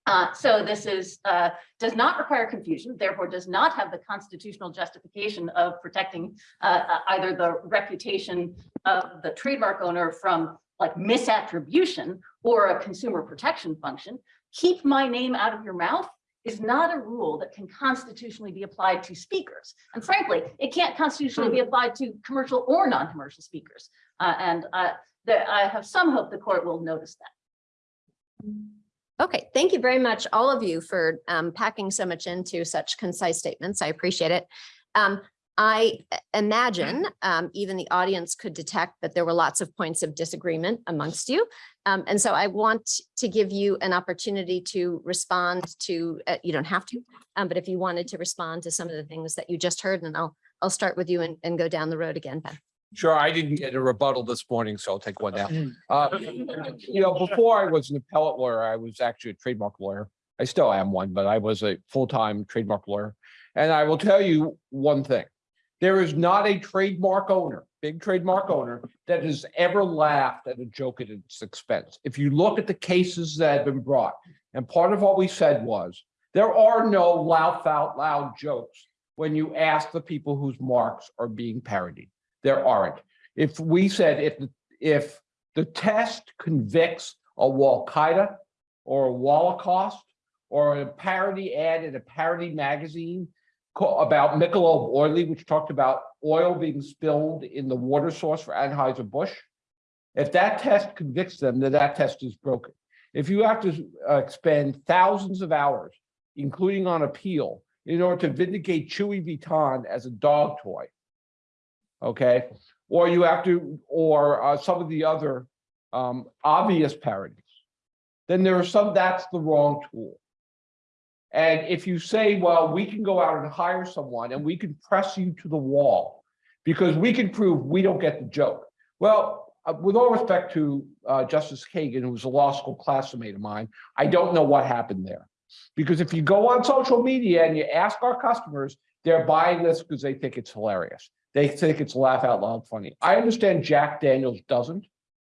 H: Uh, so this is, uh, does not require confusion, therefore does not have the constitutional justification of protecting uh, uh, either the reputation of the trademark owner from like misattribution or a consumer protection function. Keep my name out of your mouth is not a rule that can constitutionally be applied to speakers. And frankly, it can't constitutionally be applied to commercial or non-commercial speakers. Uh, and uh, there, I have some hope the court will notice that.
A: Okay, thank you very much, all of you, for um, packing so much into such concise statements. I appreciate it. Um, I imagine um, even the audience could detect that there were lots of points of disagreement amongst you. Um, and so I want to give you an opportunity to respond to, uh, you don't have to, um, but if you wanted to respond to some of the things that you just heard, and I'll, I'll start with you and, and go down the road again, Ben.
C: Sure, I didn't get a rebuttal this morning, so I'll take one now. Uh, You know, before I was an appellate lawyer, I was actually a trademark lawyer. I still am one, but I was a full-time trademark lawyer. And I will tell you one thing. There is not a trademark owner, big trademark owner, that has ever laughed at a joke at its expense. If you look at the cases that have been brought, and part of what we said was, there are no laugh out loud jokes when you ask the people whose marks are being parodied. There aren't. If we said if, the- if the test convicts a Wal-Qaeda or a Walocaust or a parody ad in a parody magazine about Michelob Oily, which talked about oil being spilled in the water source for Anheuser-Busch. If that test convicts them, then that test is broken. If you have to uh, thousands of hours, including on appeal, in order to vindicate Chewy Vuitton as a dog toy, okay? Or you have to, or uh, some of the other um, obvious parodies, then there are some, that's the wrong tool. And if you say, well, we can go out and hire someone and we can press you to the wall because we can prove we don't get the joke. Well, uh, with all respect to uh, Justice Kagan, who was a law school classmate of mine, I don't know what happened there. Because if you go on social media and you ask our customers, they're buying this because they think it's hilarious. They think it's laugh out loud funny. I understand Jack Daniels doesn't,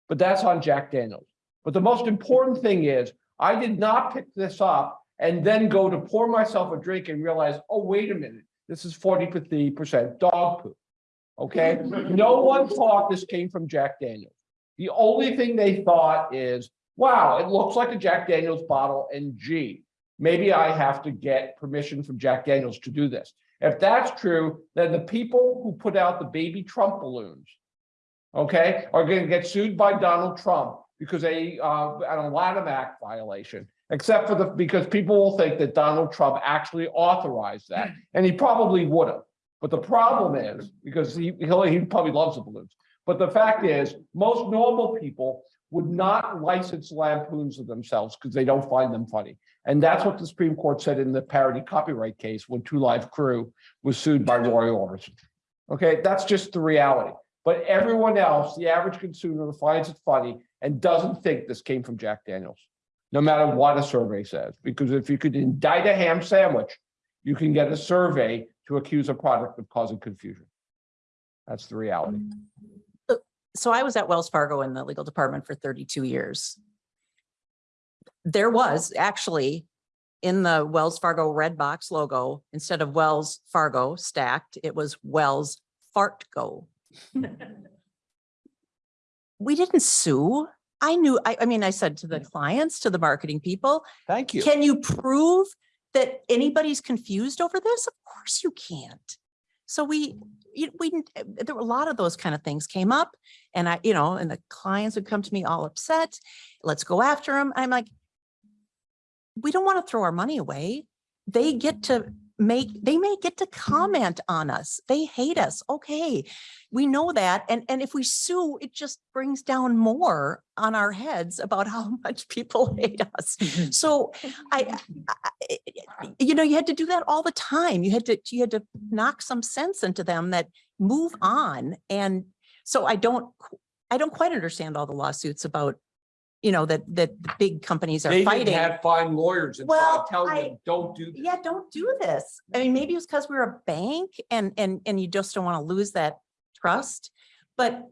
C: but that's on Jack Daniels. But the most important thing is, I did not pick this up and then go to pour myself a drink and realize, oh, wait a minute, this is 40% dog poop. Okay, no one thought this came from Jack Daniels. The only thing they thought is, wow, it looks like a Jack Daniels bottle and gee, maybe I have to get permission from Jack Daniels to do this. If that's true, then the people who put out the baby Trump balloons, okay, are gonna get sued by Donald Trump because they, uh, an Lanham Act violation. Except for the, because people will think that Donald Trump actually authorized that, hmm. and he probably would have. But the problem is, because he, he'll, he probably loves the balloons, but the fact is, most normal people would not license lampoons of themselves because they don't find them funny. And that's what the Supreme Court said in the parody copyright case when Two Live Crew was sued by Roy Orbison. Okay, that's just the reality. But everyone else, the average consumer finds it funny and doesn't think this came from Jack Daniels. No matter what a survey says, because if you could indict a ham sandwich, you can get a survey to accuse a product of causing confusion. That's the reality.
D: So I was at Wells Fargo in the legal department for thirty-two years. There was actually in the Wells Fargo red box logo, instead of Wells Fargo stacked, it was Wells Fart Go. We didn't sue. I knew, I, I mean, I said to the mm. clients, to the marketing people,
C: Thank you.
D: can you prove that anybody's confused over this? Of course you can't. So we, you- we, there were a lot of those kind of things came up and I, you know, and the clients would come to me all upset. Let's go after them. I'm like, we don't want to throw our money away. They get to make, they may get to mm-hmm. comment on us. They hate us. Okay. We know that. And, and if we sue, it just brings down more on our heads about how much people mm-hmm. hate us. Mm-hmm. So I, I- eh, eh, you know, you had to do that all the time. You had to, you had to knock some sense into them that move on. And so I don't, I don't quite understand all the lawsuits about, you know, that, that the big companies are
C: They didn't
D: fighting.
C: have fine lawyers and
D: Well,
C: telling
D: I-
C: them, don't do. this."
D: Yeah, don't do this. I mean, maybe it's because we're a bank and, and, and you just don't want to lose that trust. But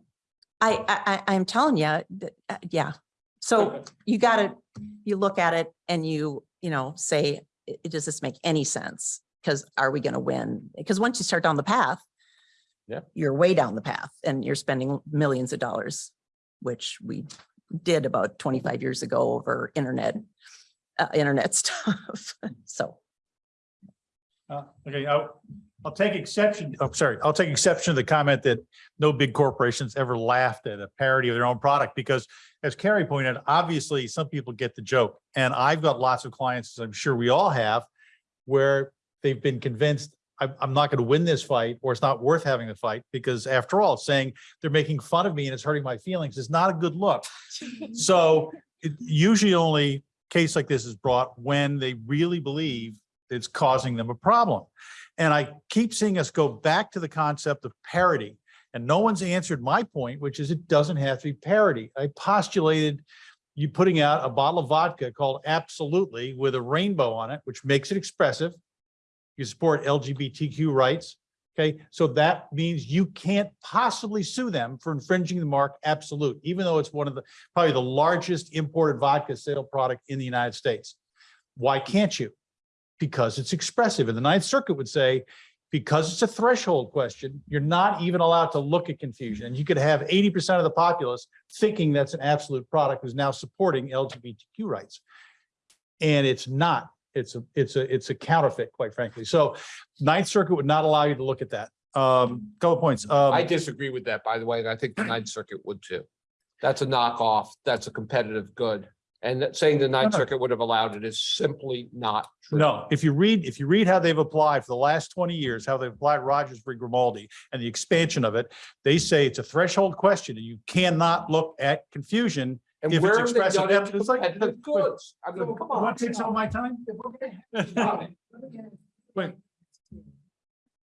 D: I, I, I- I'm telling you, that, uh, yeah. So you gotta, you look at it and you, you know, say, "I- does this make any sense? Because are we gonna win? Because once you start down the path.
C: Yeah.
D: You're way down the path and you're spending millions of dollars, which we did about twenty-five years ago over internet, uh, internet stuff. So.
E: Uh, Okay, I'll, I'll take exception, oh, sorry, I'll take exception to the comment that no big corporations ever laughed at a parody of their own product because as Carrie pointed, out, obviously some people get the joke. And I've got lots of clients, as I'm sure we all have, where they've been convinced I'm, I'm not going to win this fight or it's not worth having the fight because after all, saying they're making fun of me and it's hurting my feelings is not a good look. So it usually only case like this is brought when they really believe it's causing them a problem. And I keep seeing us go back to the concept of parody. And no one's answered my point, which is it doesn't have to be parody. I postulated you putting out a bottle of vodka called Absolutely with a rainbow on it, which makes it expressive. You support LGBTQ rights. Okay, so that means you can't possibly sue them for infringing the mark Absolut, even though it's one of the, probably the largest imported vodka sale product in the United States. Why can't you? Because it's expressive. And the Ninth Circuit would say, because it's a threshold question, you're not even allowed to look at confusion. And you could have eighty percent of the populace thinking that's an Absolut product who's now supporting LGBTQ rights. And it's not. It's a, it's a, it's a counterfeit, quite frankly. So Ninth Circuit would not allow you to look at that. Um, couple points. Um,
C: I disagree with that, by the way, and I think the Ninth Circuit would too. That's a knockoff. That's a competitive good. And that saying the Ninth
E: no.
C: Circuit would have allowed it is simply not true.
E: No, if you read, if you read how they've applied for the last twenty years, how they've applied Rogers v. Grimaldi and the expansion of it, they say it's a threshold question and you cannot look at confusion.
C: And
E: if it's
C: where have they
E: expressive
C: done it
E: evidence, like-
C: competitive goods? I mean, come on.
E: some of my time? Wait,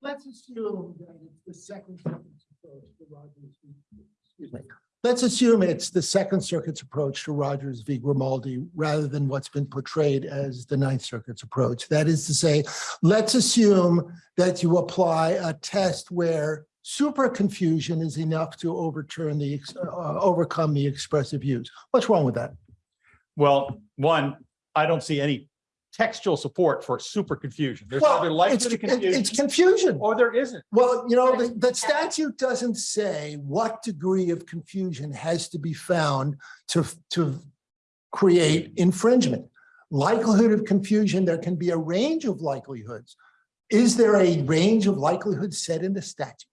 G: Let's assume that it's the second. circuit's approach to Rogers v- excuse me. Let's assume it's the Second Circuit's approach to Rogers v. Grimaldi rather than what's been portrayed as the Ninth Circuit's approach. That is to say, let's assume that you apply a test where super confusion is enough to overturn the, ex- uh, overcome the expressive use. What's wrong with that?
E: well, one, I don't see any textual support for super confusion. There's
G: Well, it's,
E: likely
G: it's
E: confusion
G: confusion.
E: or there isn't.
G: Well, you know, the, the statute doesn't say what degree of confusion has to be found to, to create infringement. Likelihood of confusion, there can be a range of likelihoods. Is there a range of likelihoods set in the statute?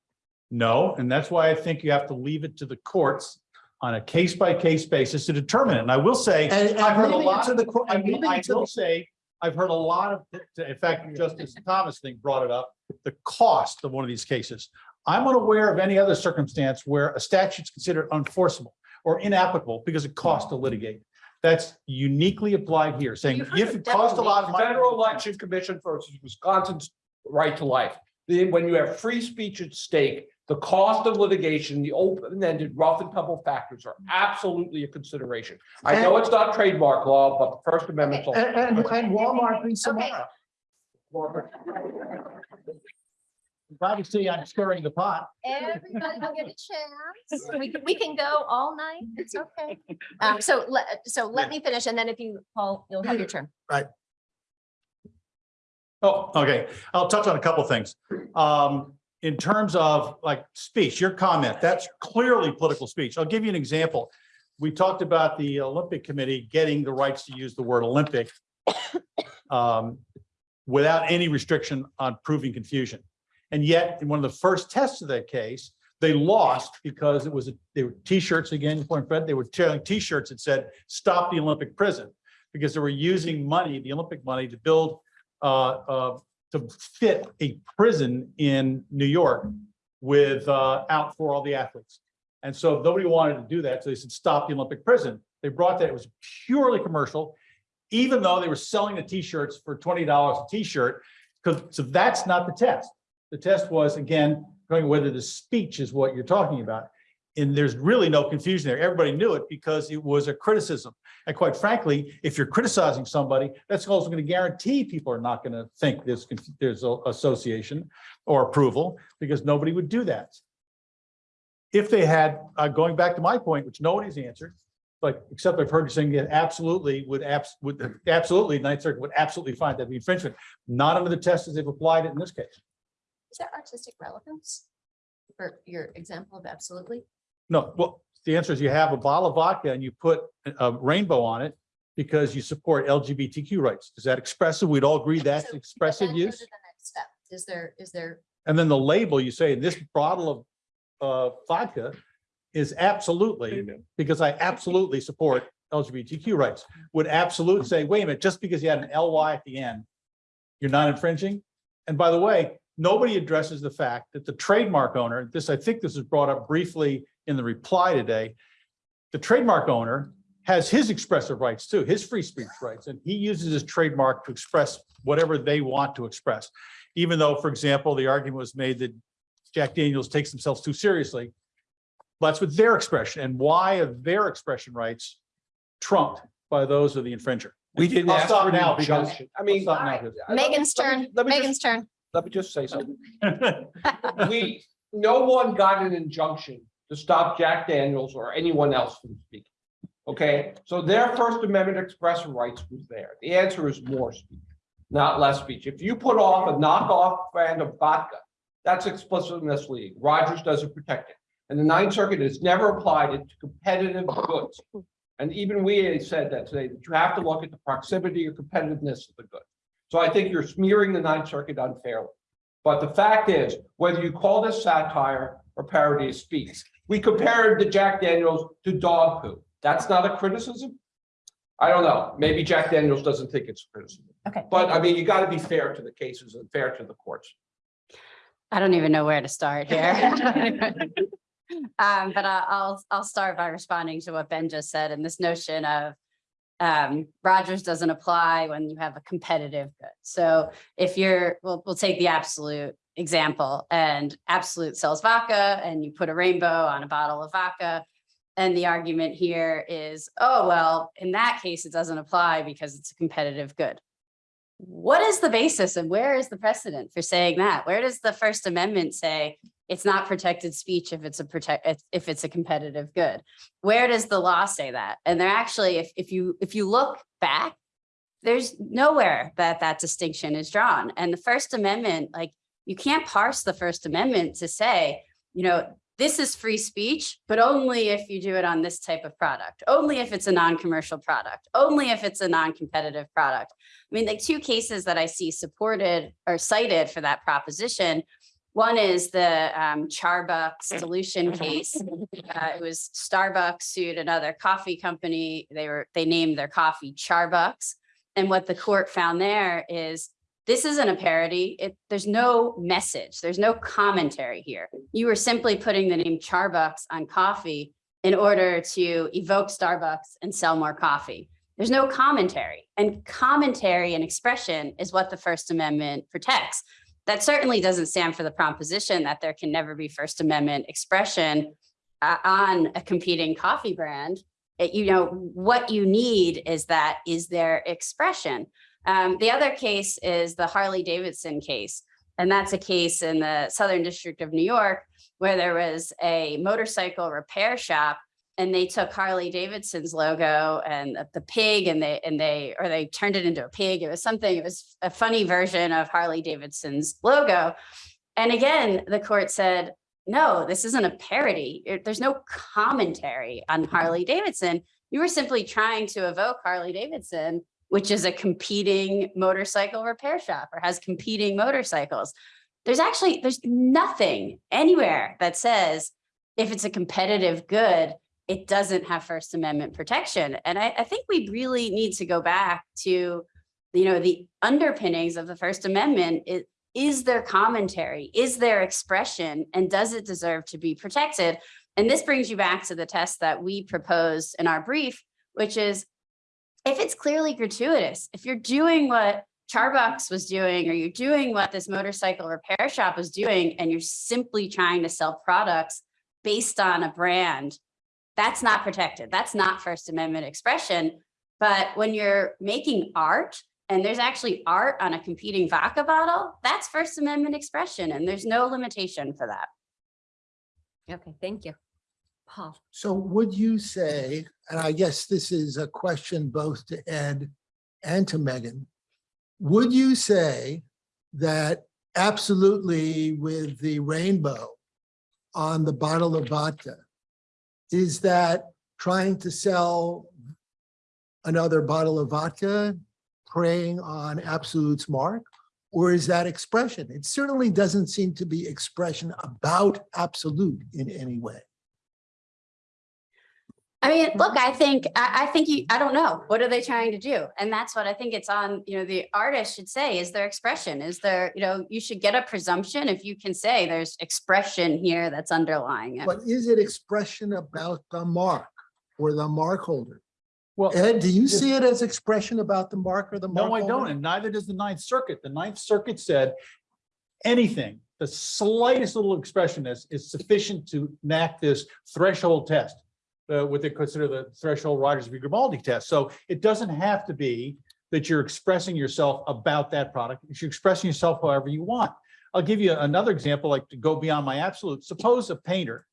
E: No, and that's why I think you have to leave it to the courts on a case by case basis to determine it. And I will say,
G: And and
E: I've heard a lot,
G: to the court-
E: I
G: and
E: mean, I will
G: the-
E: say, I've heard a lot of, in fact, Justice Thomas thing brought it up, the cost of one of these cases. I'm unaware of any other circumstance where a statute's considered unenforceable or inapplicable because it costs to litigate. That's uniquely applied here, saying if it costs a lot of money.
C: Federal Election Commission versus Wisconsin's right to life. Then when you have free speech at stake, the cost of litigation, the open-ended rough and tumble factors are absolutely a consideration. I know it's not trademark law, but the First Amendment.
G: And, and, and Walmart v. Samara.
E: Obviously, I'm stirring the pot.
A: Everybody will get a chance. We can, we can go all night. It's okay. Um, so let, so let me finish and then if you, Paul, you'll have your turn. Right.
E: Oh, okay. I'll touch on a couple things. Um, in terms of like speech, your comment, that's clearly political speech. I'll give you an example. We talked about the Olympic Committee getting the rights to use the word Olympic um, without any restriction on proving confusion. And yet, in one of the first tests of that case, they lost because it was, they were T-shirts again, point, Fred, they were tearing T-shirts that said, stop the Olympic prison. Because they were using money, the Olympic money, to build uh, uh, to fit a prison in New York with, uh, out for all the athletes. And so nobody wanted to do that. So they said, stop the Olympic prison. They brought that, it was purely commercial, even though they were selling the T-shirts for twenty dollars a T-shirt. Because, so that's not the test. The test was, again, going whether the speech is what you're talking about. And there's really no confusion there. Everybody knew it because it was a criticism. And quite frankly, if you're criticizing somebody, that's also going to guarantee people are not going to think there's, there's association or approval because nobody would do that. If they had, uh, going back to my point, which nobody's answered, but except I've heard you saying that absolutely would abs, would absolutely, Ninth Circuit would absolutely find that infringement, not under the test as they've applied it in this case.
A: Is that artistic relevance? For your example of absolutely?
E: No, well, the answer is you have a bottle of vodka and you put a- a rainbow on it because you support LGBTQ rights. Is that expressive? We'd all agree that's
A: So,
E: expressive
A: then
E: use?
A: the next Step, is there, is there,
E: And then the label, you say this bottle of uh vodka is absolutely, because I absolutely support LGBTQ rights. Would absolutely say, wait a minute, just because you had an LY at the end, you're not infringing? And by the way, nobody addresses the fact that the trademark owner, this, I think this was brought up briefly in the reply today. The trademark owner has his expressive rights too, his free speech rights, and he uses his trademark to express whatever they want to express. Even though, for example, the argument was made that Jack Daniels takes themselves too seriously. That's with their expression and why are their expression rights trumped by those of the infringer?
C: We didn't
E: I'll
C: ask
E: stop
C: for
E: now because-
C: injunction. I mean.
E: stop now
C: I-
E: because-
C: I- let me-
A: Megan's
C: let me-
A: turn,
C: Let me just,
A: Megan's turn.
C: Let me just say something. We, no one got an injunction to stop Jack Daniels or anyone else from speaking. Okay, so their First Amendment expressive rights was there. The answer is more speech, not less speech. If you put off a knockoff brand of vodka, that's explicitly misleading. Rogers doesn't protect it. And the Ninth Circuit has never applied it to competitive goods. And even we said that today, that you have to look at the proximity or competitiveness of the good. So I think you're smearing the Ninth Circuit unfairly. But the fact is, whether you call this satire or parody of speech, we compared the Jack Daniels to dog poo. That's not a criticism? I don't know. Maybe Jack Daniels doesn't think it's a criticism.
A: Okay.
C: But I mean, you got to be fair to the cases and fair to the courts.
F: I don't even know where to start here. Um, but I- I'll, I'll start by responding to what Ben just said and this notion of um, Rogers doesn't apply when you have a competitive good. So if you're, we'll, we'll take the Absolut example and Absolut sells vodka and you put a rainbow on a bottle of vodka. And the argument here is, oh, well, in that case, it doesn't apply because it's a competitive good. What is the basis and where is the precedent for saying that? Where does the First Amendment say it's not protected speech if it's a protect, if- it's a competitive good? Where does the law say that? And there actually, if, if you, if you look back, there's nowhere that that distinction is drawn. And the First Amendment, like, you can't parse the First Amendment to say, you know, this is free speech, but only if you do it on this type of product, only if it's a non-commercial product, only if it's a non-competitive product. I mean, the two cases that I see supported or cited for that proposition One is the um, Charbucks dilution case. Uh, It was Starbucks sued another coffee company. They were, they named their coffee Charbucks. And what the court found there is this isn't a parody. It, there's no message. There's no commentary here. You were simply putting the name Charbucks on coffee in order to evoke Starbucks and sell more coffee. There's no commentary and commentary and expression is what the First Amendment protects. That certainly doesn't stand for the proposition that there can never be First Amendment expression uh, on a competing coffee brand. It- you know, what you need is that is their expression. Um, the other case is the Harley Davidson case. And that's a case in the Southern District of New York where there was a motorcycle repair shop and they took Harley Davidson's logo and the- pig and they, and they, or they turned it into a pig. It was something, it was a funny version of Harley Davidson's logo. And again, the court said, no, this isn't a parody. There's no commentary on Harley Davidson. You were simply trying to evoke Harley Davidson, which is a competing motorcycle repair shop or has competing motorcycles. There's actually, there's nothing anywhere that says if it's a competitive good, it doesn't have First Amendment protection. And I, I think we really need to go back to, you know, the underpinnings of the First Amendment. Is, is there commentary? Is there expression? And does it deserve to be protected? And this brings you back to the test that we proposed in our brief, which is if it's clearly gratuitous, if you're doing what Charbucks was doing, or you're doing what this motorcycle repair shop was doing, and you're simply trying to sell products based on a brand, that's not protected. That's not First Amendment expression. But when you're making art and there's actually art on a competing vodka bottle, that's First Amendment expression and there's no limitation for that.
A: Okay, thank you. Paul.
G: So would you say, and I guess this is a question both to Ed and to Megan, would you say that absolutely with the rainbow on the bottle of vodka, is that trying to sell another bottle of vodka, preying on Absolut's mark? Or is that expression? It certainly doesn't seem to be expression about Absolut in any way.
F: I mean, look, mm-hmm. I think, I, I think you, I don't know. What are they trying to do? And that's what I think it's on, you know, the artist should say, is there expression? Is there, you know, you should get a presumption if you can say there's expression here that's underlying it.
G: But is it expression about the mark or the mark holder?
E: Well,
G: Ed, do you see it as expression about the mark or the mark?
E: no, I don't, and neither does the Ninth Circuit. The Ninth Circuit said anything, the slightest little expression is, is sufficient to enact this threshold test. Uh, what they consider the threshold Rogers v. Grimaldi test. So it doesn't have to be that you're expressing yourself about that product. You're expressing yourself however you want. I'll give you another example, like to go beyond my Absolut. Suppose a painter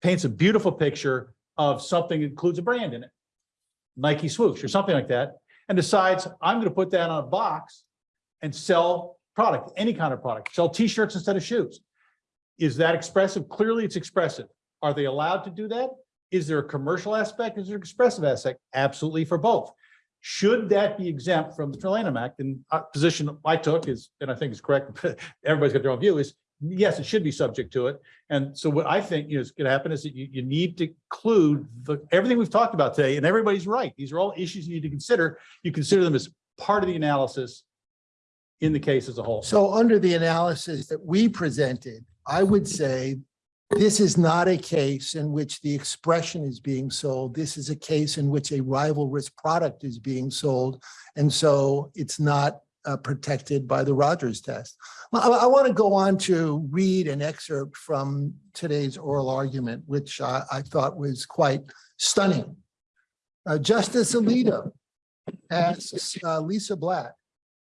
E: paints a beautiful picture of something that includes a brand in it. Nike swoosh or something like that, and decides I'm going to put that on a box and sell product, any kind of product, sell t-shirts instead of shoes. Is that expressive? Clearly, it's expressive. Are they allowed to do that? Is there a commercial aspect? Is there an expressive aspect? Absolutely for both. Should that be exempt from the Lanham Act? And position I took is, and I think is correct, everybody's got their own view, is yes, it should be subject to it. And so what I think is going to happen is that you, you need to include the, everything we've talked about today, and everybody's right. These are all issues you need to consider. You consider them as part of the analysis in the case as a whole.
G: So under the analysis that we presented, I would say this is not a case in which the expression is being sold. This is a case in which a rivalrous product is being sold. And so it's not uh, protected by the Rogers test. I, I want to go on to read an excerpt from today's oral argument, which I, I thought was quite stunning. Uh, Justice Alito asks uh, Lisa Blatt,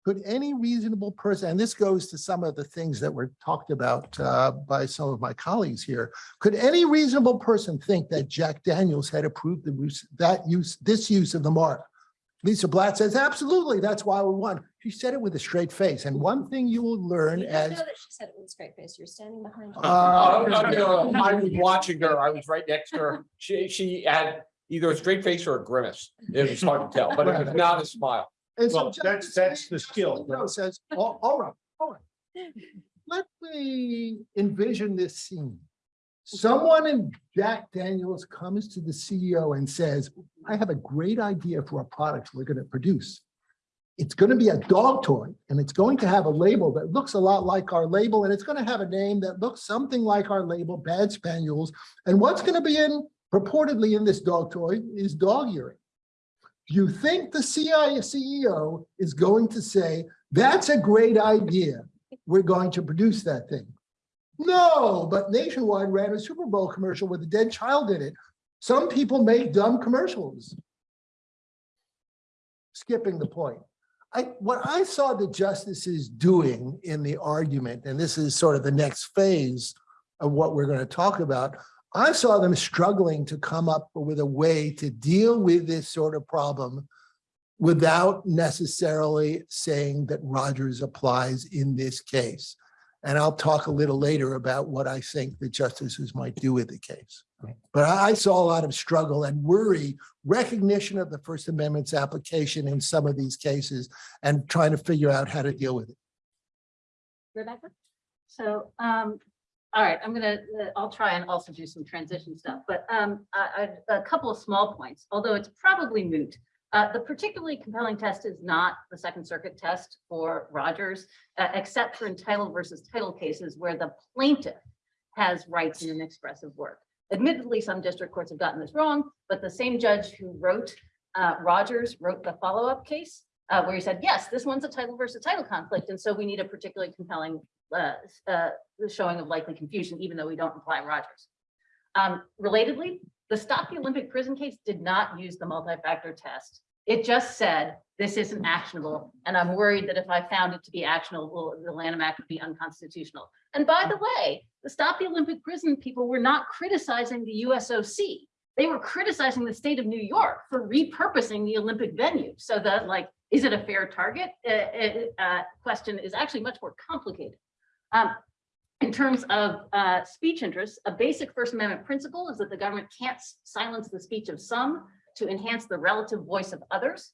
G: could any reasonable person, and this goes to some of the things that were talked about uh, by some of my colleagues here, could any reasonable person think that Jack Daniels had approved the that use, this use of the mark? Lisa Blatt says, absolutely, that's why we won. She said it with a straight face. And one thing you will learn as, I know that
A: She said it with a straight face. You're standing behind. her.
G: Uh,
C: Oh, no, no, no, I was watching her. I was right next to her. She, she had either a straight face or a grimace. It was hard to tell, but it was not a smile.
G: And so
E: Well, that's- that's the skill.
G: No, says, all all right, all right. let me envision this scene. Someone in Jack Daniels comes to the CEO and says, I have a great idea for a product we're gonna produce. It's gonna be a dog toy and it's going to have a label that looks a lot like our label and it's gonna have a name that looks something like our label, Bad Spaniels. And what's gonna be in purportedly in this dog toy is dog urine. You think the CI CEO is going to say, that's a great idea? We're going to produce that thing. No, but Nationwide ran a Super Bowl commercial with a dead child in it. Some people make dumb commercials. Skipping the point. I, what I saw the justices doing in the argument, and this is sort of the next phase of what we're going to talk about, I saw them struggling to come up with a way to deal with this sort of problem without necessarily saying that Rogers applies in this case. And I'll talk a little later about what I think the justices might do with the case. But I I saw a lot of struggle and worry, recognition of the First Amendment's application in some of these cases and trying to figure out how to deal with it.
H: Rebecca? So, um, all right, I'm gonna, uh, I'll try and also do some transition stuff, but, um, I, I, a couple of small points, although it's probably moot. Uh, the particularly compelling test is not the Second Circuit test for Rogers, uh, except for in title versus title cases where the plaintiff has rights in an expressive work. Admittedly, some district courts have gotten this wrong, but the same judge who wrote, uh, Rogers wrote the follow-up case, uh, where he said, yes, this one's a title versus title conflict, and so we need a particularly compelling uh, uh, the showing of likely confusion, even though we don't apply Rogers. Um, relatedly, the Stop the Olympic Prison case did not use the multi-factor test. It just said, this isn't actionable, and I'm worried that if I found it to be actionable, the Lanham Act would be unconstitutional. And by the way, the Stop the Olympic Prison people were not criticizing the USOC. They were criticizing the state of New York for repurposing the Olympic venue. So that like, is it a fair target? Uh, uh, uh, question is actually much more complicated. Um, in terms of uh, speech interests, a basic First Amendment principle is that the government can't silence the speech of some to enhance the relative voice of others.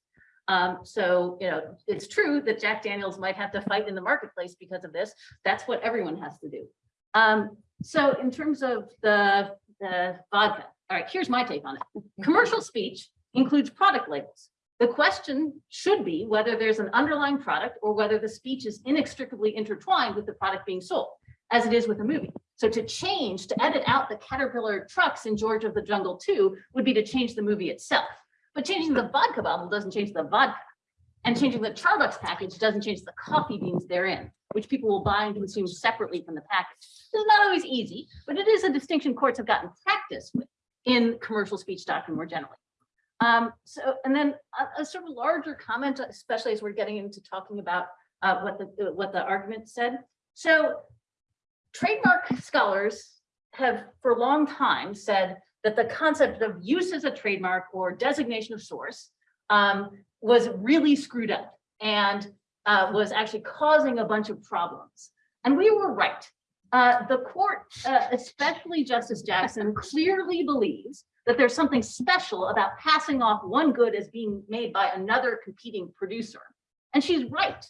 H: Um, so, you know, it's true that Jack Daniels might have to fight in the marketplace because of this. That's what everyone has to do. Um, so in terms of the, the vodka, all right, here's my take on it. Commercial speech includes product labels. The question should be whether there's an underlying product or whether the speech is inextricably intertwined with the product being sold, as it is with a movie. So to change, to edit out the Caterpillar trucks in George of the Jungle 2 would be to change the movie itself. But changing the vodka bottle doesn't change the vodka. And changing the Starbucks package doesn't change the coffee beans therein, which people will buy and consume separately from the package. This is not always easy, but it is a distinction courts have gotten practice with in commercial speech doctrine more generally. Um, so, and then a, a sort of larger comment, especially as we're getting into talking about uh, what the, what the argument said. So trademark scholars have for a long time said that the concept of use as a trademark or designation of source um, was really screwed up and uh, was actually causing a bunch of problems. And we were right. Uh, the court, uh, especially Justice Jackson, clearly believes that there's something special about passing off one good as being made by another competing producer. And she's right.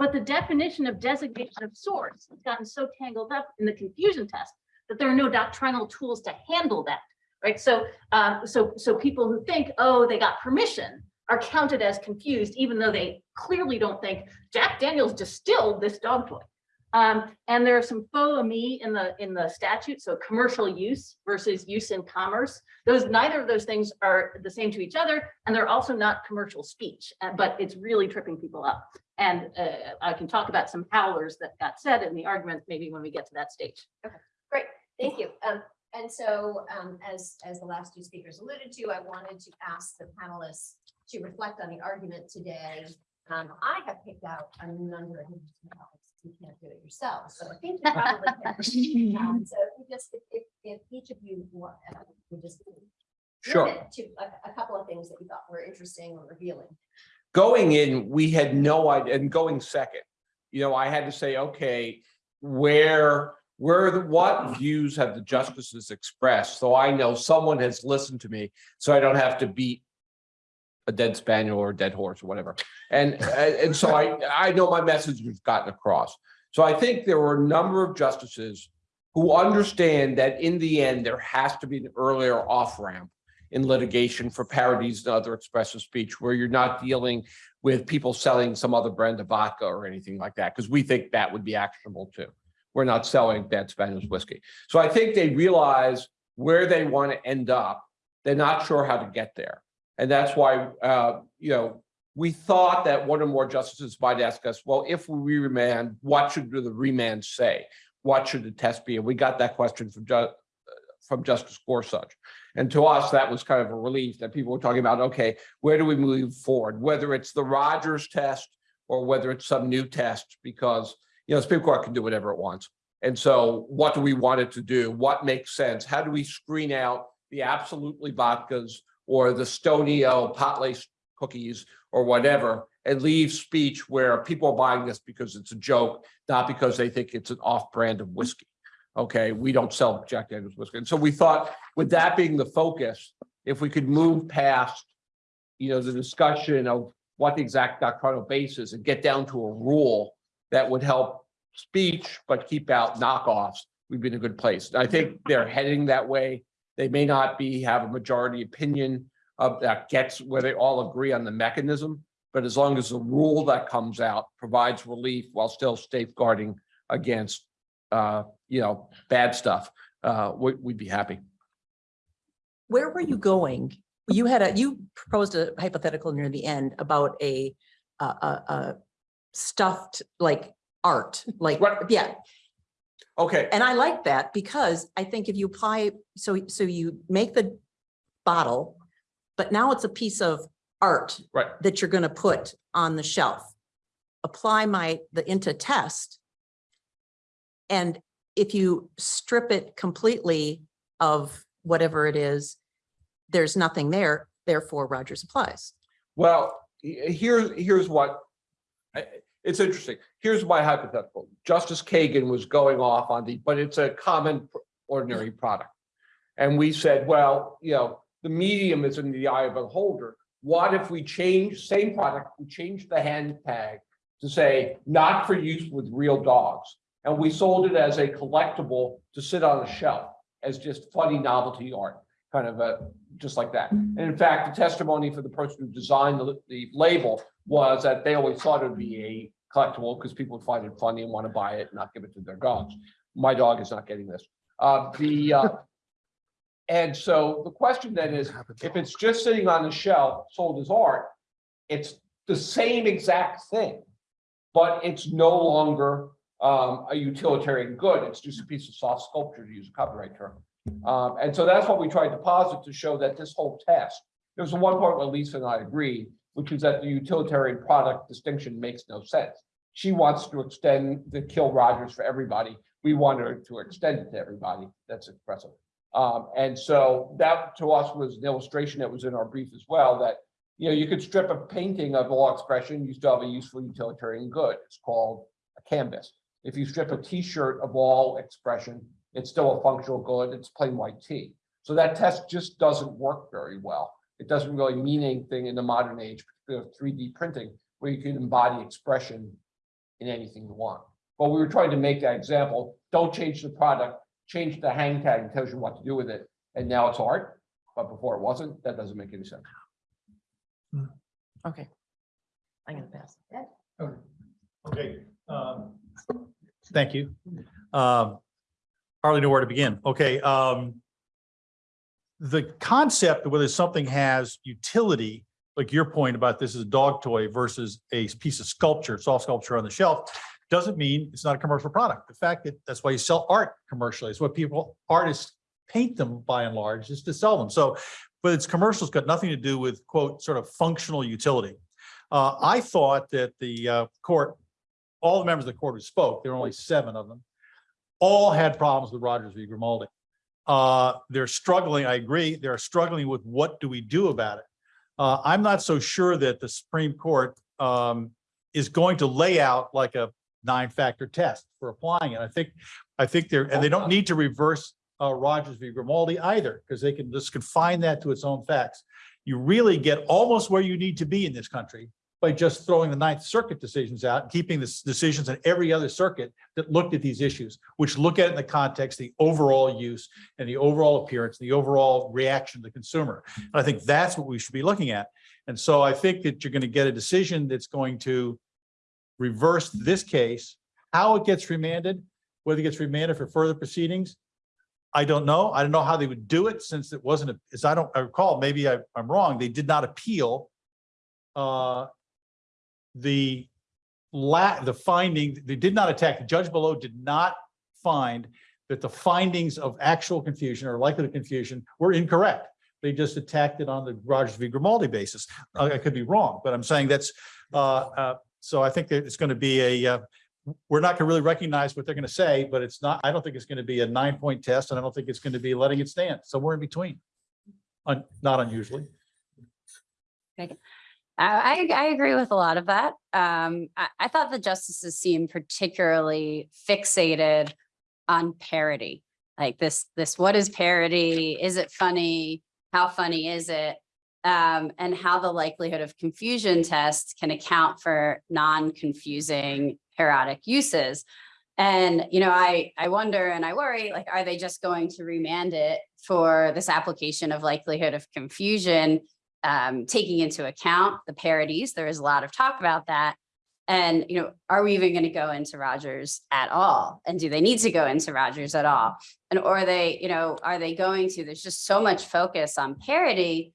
H: But the definition of designation of source has gotten so tangled up in the confusion test that there are no doctrinal tools to handle that, right? So, um, so, so people who think, oh, they got permission are counted as confused, even though they clearly don't think Jack Daniels distilled this dog toy. Um, and there are some faux amis in the in the statute, so commercial use versus use in commerce. Those neither of those things are the same to each other, and they're also not commercial speech. uh, but it's really tripping people up. And uh, I can talk about some howlers that got said in the argument, maybe when we get to that stage.
A: Okay, great, thank you. Um, and so, um, as, as the last two speakers alluded to, I wanted to ask the panelists to reflect on the argument today. Um, I have picked out a number of. You can't do it yourselves, but I think you probably can. Um, So if you just, if, if, if each of you want, uh, would just
C: Sure.
A: limit to a, a couple of things that you thought were interesting or revealing.
C: Going in, we had no idea, and going second, you know, I had to say, okay, where, where, the what views have the justices expressed? So I know someone has listened to me, so I don't have to beat a dead spaniel or a dead horse or whatever. And, and so I, I know my message has gotten across. So I think there were a number of justices who understand that in the end, there has to be an earlier off-ramp in litigation for parodies and other expressive speech where you're not dealing with people selling some other brand of vodka or anything like that, because we think that would be actionable too. We're not selling bad Spanish whiskey. So I think they realize where they want to end up. They're not sure how to get there. And that's why, uh, you know, we thought that one or more justices might ask us, well, if we remand, what should the remand say? What should the test be? And we got that question from Ju- from Justice Gorsuch. And to us, that was kind of a relief that people were talking about, okay, where do we move forward? Whether it's the Rogers test or whether it's some new test, because, you know, the Supreme Court can do whatever it wants. And so what do we want it to do? What makes sense? How do we screen out the absolutely vodkas or the Stonio pot lace cookies or whatever and leave speech where people are buying this because it's a joke, not because they think it's an off brand of whiskey. Okay, we don't sell Jack Daniels whiskey. And so we thought with that being the focus, if we could move past, you know, the discussion of what the exact doctrinal basis and get down to a rule that would help speech, but keep out knockoffs, we'd be in a good place. I think they're heading that way. They may not be, have a majority opinion of that gets where they all agree on the mechanism. But as long as the rule that comes out provides relief while still safeguarding against, uh, you know, bad stuff, uh, we, we'd be happy.
D: Where were you going? You had a, you proposed a hypothetical near the end about a, a, a, a stuffed like art, like,
C: Right.
D: yeah.
C: Okay,
D: And I like that because I think if you apply, so, so you make the bottle, but now it's a piece of art
C: Right.
D: that you're gonna put on the shelf. Apply my, the INTA test. And if you strip it completely of whatever it is, there's nothing there, therefore Rogers applies.
C: well, he- here's, here's what. It's interesting. Here's my hypothetical. Justice Kagan was going off on the, but it's a common ordinary product. And we said, well, you know, the medium is in the eye of the holder. What if we change, same product, we change the hand tag to say, not for use with real dogs? And we sold it as a collectible to sit on a shelf as just funny novelty art, kind of a, just like that. Mm-hmm. And in fact, the testimony for the person who designed the, the label was that they always thought it would be a collectible because people would find it funny and want to buy it and not give it to their dogs. My dog is not getting this. Uh, the, uh, and so the question then is, if it's just sitting on the shelf, sold as art, it's the same exact thing. But it's no longer um, a utilitarian good. It's just a piece of soft sculpture, to use a copyright term. Um, and so that's what we tried to posit to show that this whole test, there's the one part where Lisa and I agreed, which is that the utilitarian product distinction makes no sense. She wants to extend the kill Rogers for everybody. We want her to extend it to everybody. That's impressive. Um, and so that to us was an illustration that was in our brief as well, that, you know, you could strip a painting of all expression, you still have a useful utilitarian good. It's called a canvas. If you strip a T-shirt of all expression, it's still a functional good. It's plain white tee. So that test just doesn't work very well. It doesn't really mean anything in the modern age, particularly three D printing, where you can embody expression in anything you want. But we were trying to make that example. Don't change the product, change the hang tag and tells you what to do with it. And now it's art, but before it wasn't. That doesn't make any sense.
D: Okay. I'm gonna pass.
E: Okay. um, Thank you. Um, Hardly know where to begin. Okay. um, The concept of whether something has utility, like your point about this is a dog toy versus a piece of sculpture, soft sculpture on the shelf, doesn't mean it's not a commercial product. The fact that that's why you sell art commercially. It's what people, artists paint them by and large is to sell them. So, but it's commercial, it's got nothing to do with quote, sort of functional utility. Uh, I thought that the uh, court, all the members of the court who spoke, there were only seven of them, all had problems with Rogers v. Grimaldi. Uh, they're struggling, I agree, they're struggling with what do we do about it? Uh, I'm not so sure that the Supreme Court um, is going to lay out like a nine-factor test for applying it. I think, I think they're, and they don't need to reverse uh, Rogers v. Grimaldi either, because they can just confine that to its own facts. You really get almost where you need to be in this country by just throwing the Ninth Circuit decisions out, and keeping the decisions in every other circuit that looked at these issues, which look at it in the context, the overall use and the overall appearance, the overall reaction of the consumer. And I think that's what we should be looking at. And so I think that you're going to get a decision that's going to reverse this case. How it gets remanded, whether it gets remanded for further proceedings, I don't know. I don't know how they would do it since it wasn't, a- as I don't I recall, maybe I- I'm wrong, they did not appeal uh, the la, the finding, they did not attack, the judge below did not find that the findings of actual confusion or likelihood of confusion were incorrect. They just attacked it on the Rogers v. Grimaldi basis. I could be wrong, but I'm saying that's, uh, uh, so I think that it's going to be a, uh, we're not going to really recognize what they're going to say, but it's not, I don't think it's going to be a nine point test and I don't think it's going to be letting it stand, somewhere in between. Un- Not unusually.
F: I, I, I agree with a lot of that. Um, I, I thought the justices seemed particularly fixated on parody. Like this, this, what is parody? Is it funny? How funny is it? Um, and how the likelihood of confusion test can account for non-confusing parodic uses. And, you know, I, I wonder and I worry, like, are they just going to remand it for this application of likelihood of confusion? Um, taking into account the parodies. There is a lot of talk about that. And, you know, are we even going to go into Rogers at all? And do they need to go into Rogers at all? And or are they, you know, are they going to, there's just so much focus on parody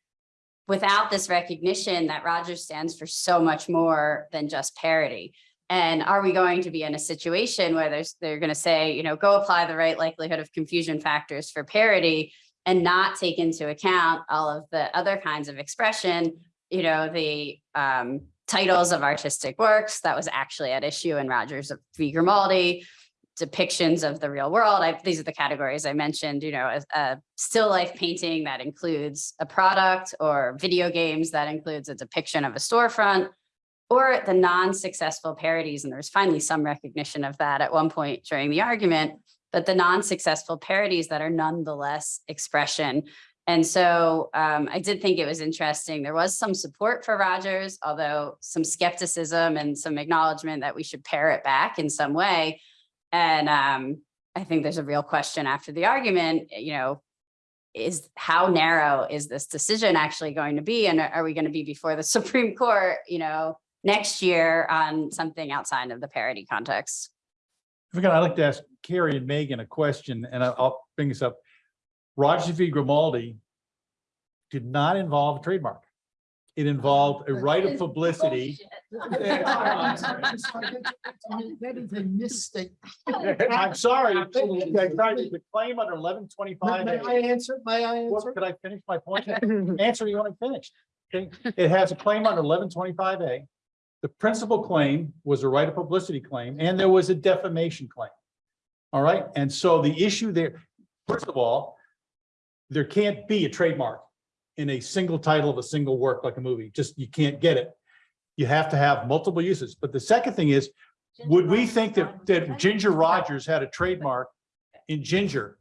F: without this recognition that Rogers stands for so much more than just parody. And are we going to be in a situation where there's, they're going to say, you know, go apply the right likelihood of confusion factors for parody and not take into account all of the other kinds of expression, you know, the um, titles of artistic works that was actually at issue in Rogers v. Grimaldi, depictions of the real world. I, these are the categories I mentioned, you know, a, a still life painting that includes a product or video games that includes a depiction of a storefront or the non-successful parodies. And there's finally some recognition of that at one point during the argument, but the non-successful parodies that are nonetheless expression. And so um, I did think it was interesting. There was some support for Rogers, although some skepticism and some acknowledgement that we should pare it back in some way. And um, I think there's a real question after the argument, you know, is how narrow is this decision actually going to be? And are we going to be before the Supreme Court, you know, next year on something outside of the parody context?
E: We can, I'd like to ask Carrie and Megan a question, and I'll bring this up. Roger v. Grimaldi did not involve a trademark. It involved a right of publicity.
G: That is a mistake.
E: I'm sorry. I tried to claim under eleven twenty-five.
G: May I answer? May I answer?
E: Could I finish my point? Answer you want to finish. Okay, it has a claim under eleven twenty-five A. The principal claim was a right of publicity claim, and there was a defamation claim. All right, and so the issue there, first of all, there can't be a trademark in a single title of a single work like a movie, just, you can't get it. You have to have multiple uses, but the second thing is, would we think that, that Ginger Rogers had a trademark in Ginger?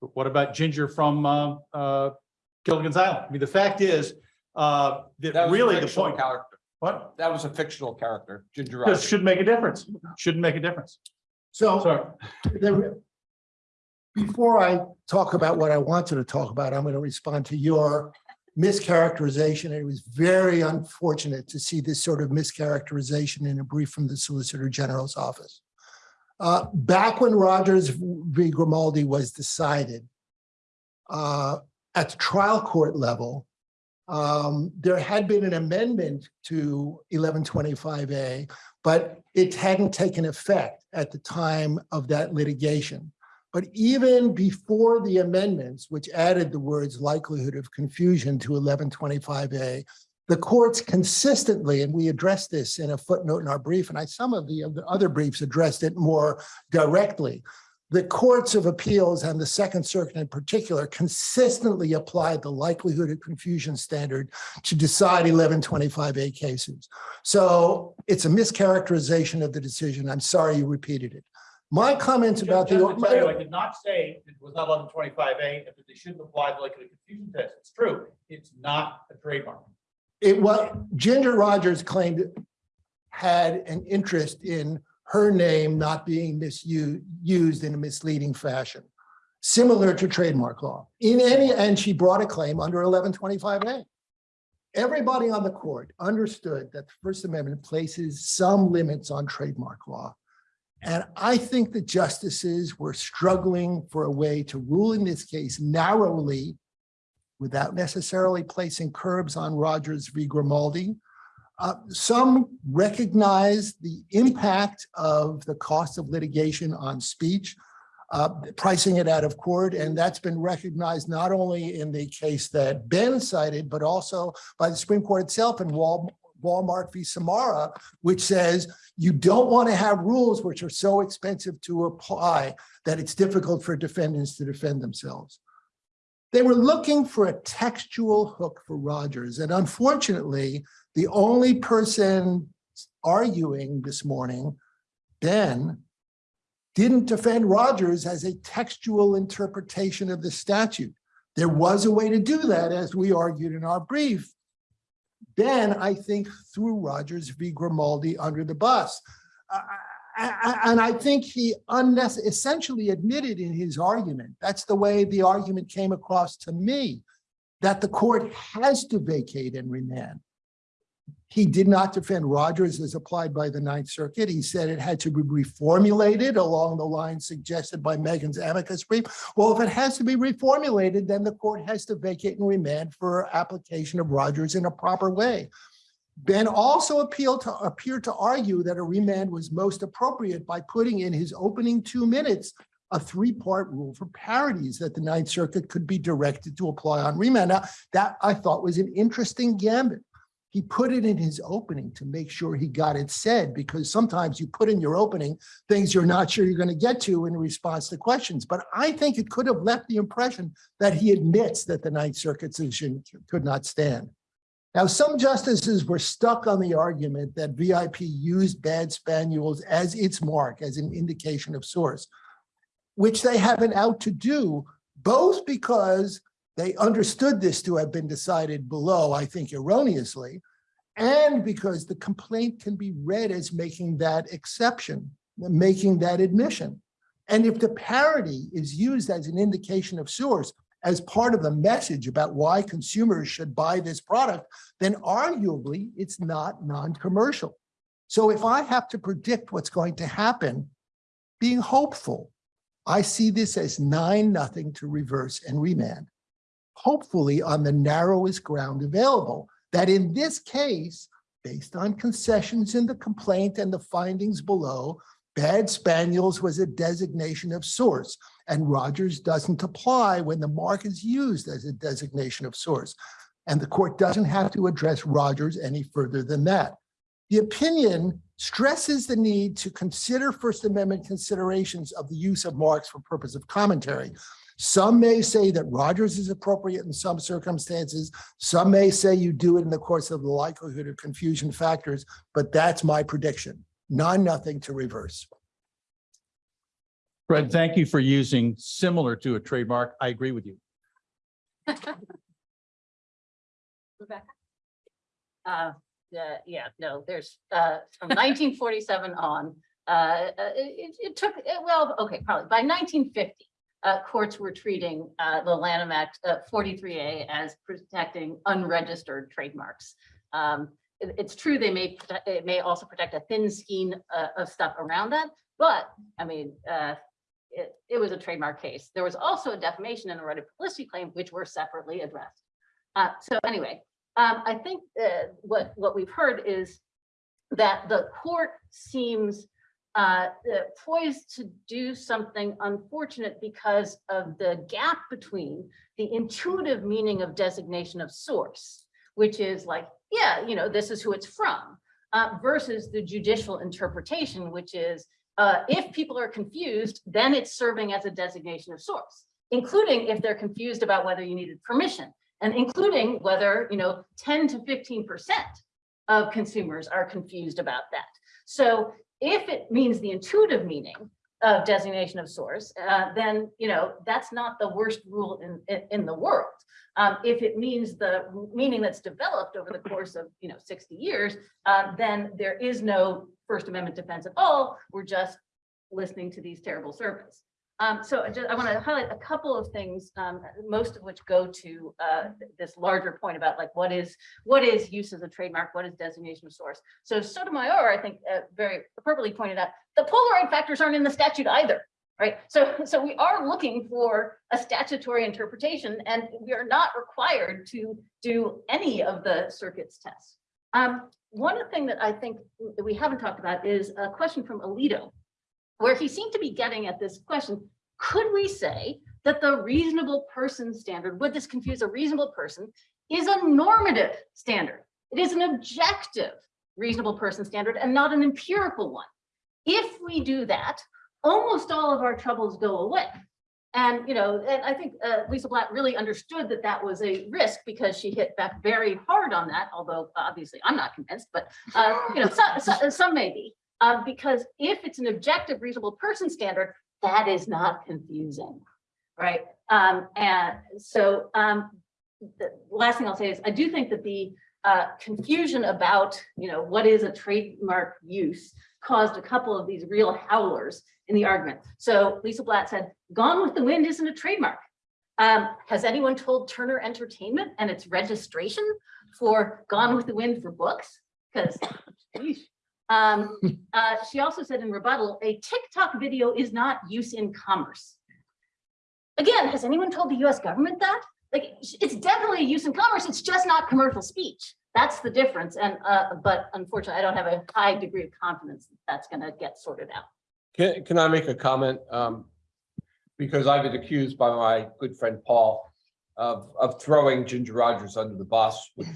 E: But What about Ginger from, uh, uh, Gilligan's Island? I mean, the fact is, uh,
C: That
E: that really the point,
C: Character.
E: what?
C: That was a fictional character, Ginger
E: This
C: Rogers.
E: shouldn't make a difference, shouldn't make a difference.
G: So before I talk about what I wanted to talk about, I'm going to respond to your mischaracterization. It was very unfortunate to see this sort of mischaracterization in a brief from the Solicitor General's office. Uh, Back when Rogers v. Grimaldi was decided uh, at the trial court level, um, there had been an amendment to 1125A, but it hadn't taken effect at the time of that litigation. But even before the amendments, which added the words likelihood of confusion to 1125A, the courts consistently, and we addressed this in a footnote in our brief, and I, some of the other- other briefs addressed it more directly. The courts of appeals and the Second Circuit in particular consistently applied the likelihood of confusion standard to decide 1125A cases. So it's a mischaracterization of the decision. I'm sorry you repeated it. My comments about the.
E: Just tell you, I did not say it was not eleven twenty-five A, that they shouldn't apply the likelihood of confusion test. It's true. It's not a trademark.
G: it was, Ginger Rogers claimed had an interest in her name not being misused, in a misleading fashion, similar to trademark law. In any, and she brought a claim under eleven twenty-five A. Everybody on the court understood that the First Amendment places some limits on trademark law. And I think the justices were struggling for a way to rule in this case narrowly without necessarily placing curbs on Rogers v. Grimaldi. Uh, some recognize the impact of the cost of litigation on speech, uh, pricing it out of court, and that's been recognized not only in the case that Ben cited, but also by the Supreme Court itself in Wal- Walmart v. Samara, which says you don't want to have rules which are so expensive to apply that it's difficult for defendants to defend themselves. They were looking for a textual hook for Rogers, and unfortunately, the only person arguing this morning, Ben, didn't defend Rogers as a textual interpretation of the statute. There was a way to do that, as we argued in our brief. Ben, I think, threw Rogers v. Grimaldi under the bus. Uh, And I think he essentially admitted in his argument, that's the way the argument came across to me, that the court has to vacate and remand. He did not defend Rogers as applied by the Ninth Circuit. He said it had to be reformulated along the lines suggested by Megan's amicus brief. Well, if it has to be reformulated, then the court has to vacate and remand for application of Rogers in a proper way. Ben also appealed to, appeared to argue that a remand was most appropriate by putting in his opening two minutes a three-part rule for parodies that the Ninth Circuit could be directed to apply on remand. Now, that I thought was an interesting gambit. He put it in his opening to make sure he got it said, because sometimes you put in your opening things you're not sure you're going to get to in response to questions. But I think it could have left the impression that he admits that the Ninth Circuit decision could not stand. Now, some justices were stuck on the argument that VIP used bad spaniels as its mark, as an indication of source, which they have an out to do, both because they understood this to have been decided below, I think erroneously, and because the complaint can be read as making that exception, making that admission. And if the parody is used as an indication of source, as part of the message about why consumers should buy this product, then arguably it's not non-commercial. So if I have to predict what's going to happen, being hopeful, I see this as nine, nothing to reverse and remand. Hopefully on the narrowest ground available, that in this case, based on concessions in the complaint and the findings below, bad spaniels was a designation of source and Rogers doesn't apply when the mark is used as a designation of source. And the court doesn't have to address Rogers any further than that. The opinion stresses the need to consider First Amendment considerations of the use of marks for purpose of commentary. Some may say that Rogers is appropriate in some circumstances. Some may say you do it in the course of the likelihood of confusion factors, but that's my prediction. None, nothing to reverse.
E: Fred, thank you for using similar to a trademark. I agree with you.
I: Rebecca?
H: Uh, yeah, yeah, no, there's, uh, from nineteen forty-seven on, uh, uh, it, it took, well, okay, probably by nineteen fifty. Uh, courts were treating, uh, the Lanham Act, uh, forty-three A as protecting unregistered trademarks. Um, it- it's true, they may, it may also protect a thin skein, uh, of stuff around that, but, I mean, uh, it, it was a trademark case. There was also a defamation and a right of publicity claim, which were separately addressed. Uh, so anyway, um, I think, what, what we've heard is that the court seems, uh, poised to do something unfortunate because of the gap between the intuitive meaning of designation of source, which is like, yeah, you know, this is who it's from, uh, versus the judicial interpretation, which is, uh, if people are confused, then it's serving as a designation of source, including if they're confused about whether you needed permission and including whether, you know, 10 to 15% of consumers are confused about that. So if it means the intuitive meaning of designation of source, uh, then, you know, that's not the worst rule in, in, in the world. Um, if it means the meaning that's developed over the course of, you know, sixty years, uh, then there is no First Amendment defense at all. We're just listening to these terrible surveys. Um, so I just, I want to highlight a couple of things, um, most of which go to, uh, th- this larger point about like, what is, what is use as a trademark? What is designation of source? So Sotomayor, I think, uh, very appropriately pointed out, the Polaroid factors aren't in the statute either, right? So, so we are looking for a statutory interpretation and we are not required to do any of the circuits tests. Um, one thing that I think we haven't talked about is a question from Alito, where he seemed to be getting at this question, could we say that the reasonable person standard, would this confuse a reasonable person, is a normative standard? It is an objective reasonable person standard and not an empirical one. If we do that, almost all of our troubles go away. And, you know, and I think uh, Lisa Blatt really understood that that was a risk because she hit back very hard on that, although obviously I'm not convinced, but, uh, you know, some, some, some may be. Uh, because if it's an objective reasonable person standard, that is not confusing, right? Um, and so um, the last thing I'll say is I do think that the uh, confusion about, you know, what is a trademark use caused a couple of these real howlers in the argument. So Lisa Blatt said, Gone with the Wind isn't a trademark. Um, has anyone told Turner Entertainment and its registration for Gone with the Wind for books? Because um, uh, she also said in rebuttal, a TikTok video is not use in commerce. Again, has anyone told the US government that? Like, it's definitely a use in commerce, it's just not commercial speech. That's the difference. And, uh, but unfortunately, I don't have a high degree of confidence that that's gonna get sorted out.
C: Can, can I make a comment? Um, because I've been accused by my good friend Paul of, of throwing Ginger Rogers under the bus, which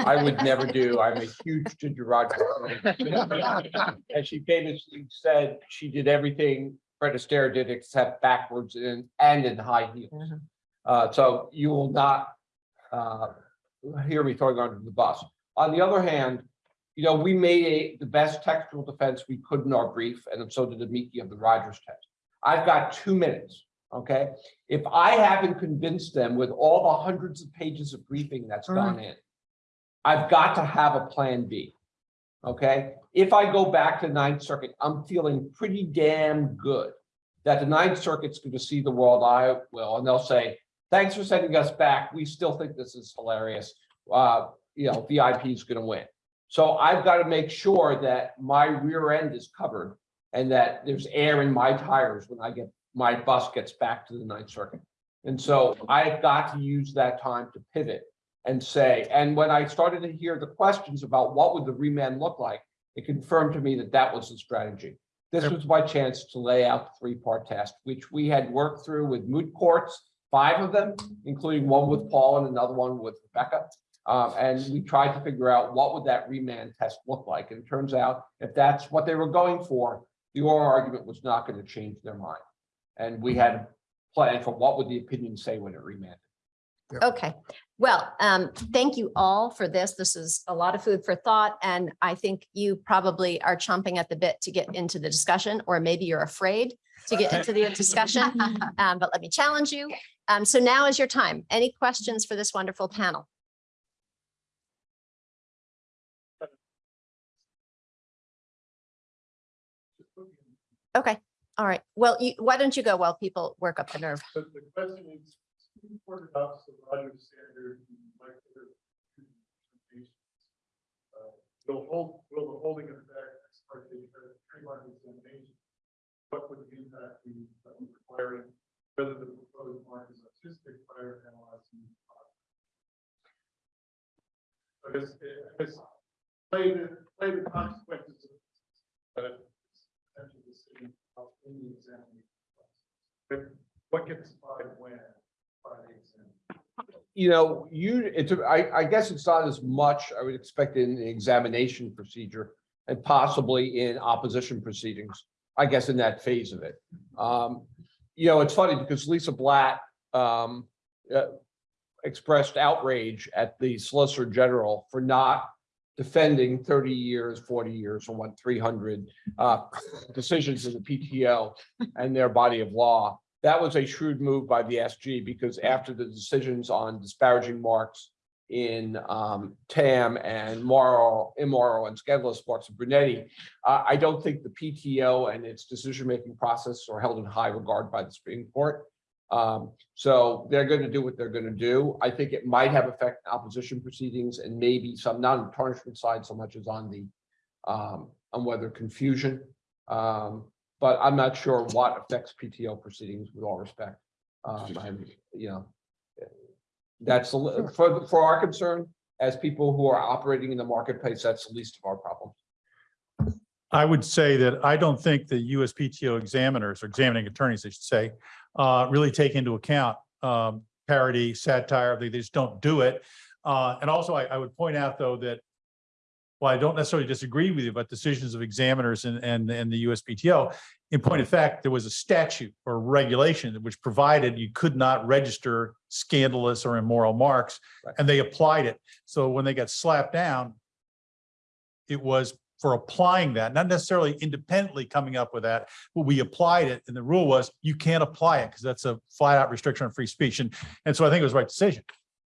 C: I would never do. I'm a huge Ginger Rogers. fan. And she famously said she did everything Fred Astaire did except backwards and, and in high heels. Uh, so you will not, uh, hear me throwing her under the bus. On the other hand, you know, we made a, the best textual defense we could in our brief, and so did Amici of the Rogers test. I've got two minutes, okay? If I haven't convinced them with all the hundreds of pages of briefing that's gone in, I've got to have a plan B. Okay, if I go back to Ninth Circuit, I'm feeling pretty damn good that the Ninth Circuit's going to see the world I will, and they'll say, thanks for sending us back. We still think this is hilarious. Uh, you know, VIP is going to win. So I've got to make sure that my rear end is covered and that there's air in my tires when I get, my bus gets back to the Ninth Circuit. And so I've got to use that time to pivot and say, and when I started to hear the questions about what would the remand look like, it confirmed to me that that was the strategy. This was my chance to lay out the three-part test, which we had worked through with moot courts, five of them, including one with Paul and another one with Rebecca. Um, and we tried to figure out what would that remand test look like. And it turns out if that's what they were going for, the oral argument was not going to change their mind. And we had planned for what would the opinion say when it remanded.
A: Okay, well, um, thank you all for this. This is a lot of food for thought, and I think you probably are chomping at the bit to get into the discussion, or maybe you're afraid to get into the discussion. Um, but let me challenge you. Um, so now is your time. Any questions for this wonderful panel? Okay, all right. Well, you, why don't you go while people work up the nerve?
J: The question is, the standard? Uh, Will hold, will the holding of the trademark examination? What would the impact be of requiring whether the proposed mark is prior analyzing? the product? I guess, I guess, play the, play the consequences of, uh, of in the examination. But what gets applied when? by the exam?
C: you know, you, it's, I, I guess it's not as much, I would expect in the examination procedure and possibly in opposition proceedings, I guess in that phase of it. Um, you know, it's funny because Lisa Blatt, um, uh, expressed outrage at the Solicitor General for not defending thirty years, forty years, or what, three hundred uh, decisions in the PTO and their body of law. That was a shrewd move by the SG because after the decisions on disparaging marks in um, TAM and moral, immoral and scandalous marks of Brunetti, uh, I don't think the PTO and its decision-making process are held in high regard by the Supreme Court. Um, so they're going to do what they're going to do. I think it might have effect opposition proceedings and maybe some, not on the tarnishment side so much as on the um, on whether confusion. Um, but I'm not sure what affects PTO proceedings with all respect. Um, I'm, you know, that's, a for, for our concern, as people who are operating in the marketplace, that's the least of our problems.
E: I would say that I don't think the USPTO examiners or examining attorneys, I should say, uh, really take into account um, parody, satire, they they just don't do it. Uh, and also I, I would point out though that while I don't necessarily disagree with you about decisions of examiners and, and, and the USPTO, in point of fact, there was a statute or regulation which provided you could not register scandalous or immoral marks,
C: Right.
E: and they applied it. So when they got slapped down, it was for applying that, not necessarily independently coming up with that, but we applied it and the rule was you can't apply it because that's a flat out restriction on free speech. And, and so I think it was the right decision.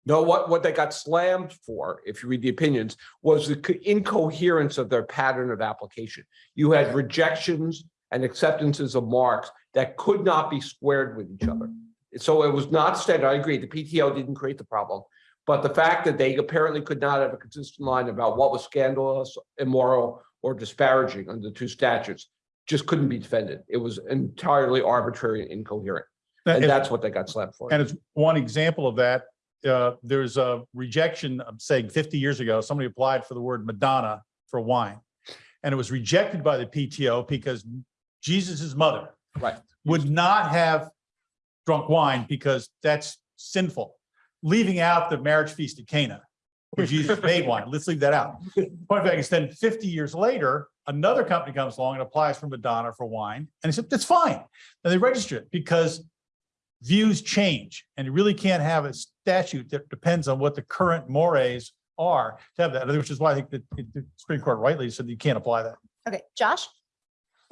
C: No, what, what they got slammed for, if you read the opinions, was the incoherence of their pattern of application. You had rejections and acceptances of marks that could not be squared with each other. So it was not standard. I agree, the PTO didn't create the problem. But the fact that they apparently could not have a consistent line about what was scandalous, immoral, or disparaging under the two statutes just couldn't be defended. It was entirely arbitrary and incoherent. And that's what they got slapped for.
E: and it's one example of that. Uh, there's a rejection, I'm saying fifty years ago, somebody applied for the word Madonna for wine. And it was rejected by the PTO because Jesus's mother
C: Right.
E: would not have drunk wine because that's sinful. Leaving out the marriage feast at Cana, where Jesus made wine. Let's leave that out. Point of fact is then fifty years later, another company comes along and applies for Madonna for wine. And he said, that's fine. And they register it because views change and you really can't have a statute that depends on what the current mores are to have that, which is why I think that the Supreme Court rightly said you can't apply that.
A: Okay, Josh?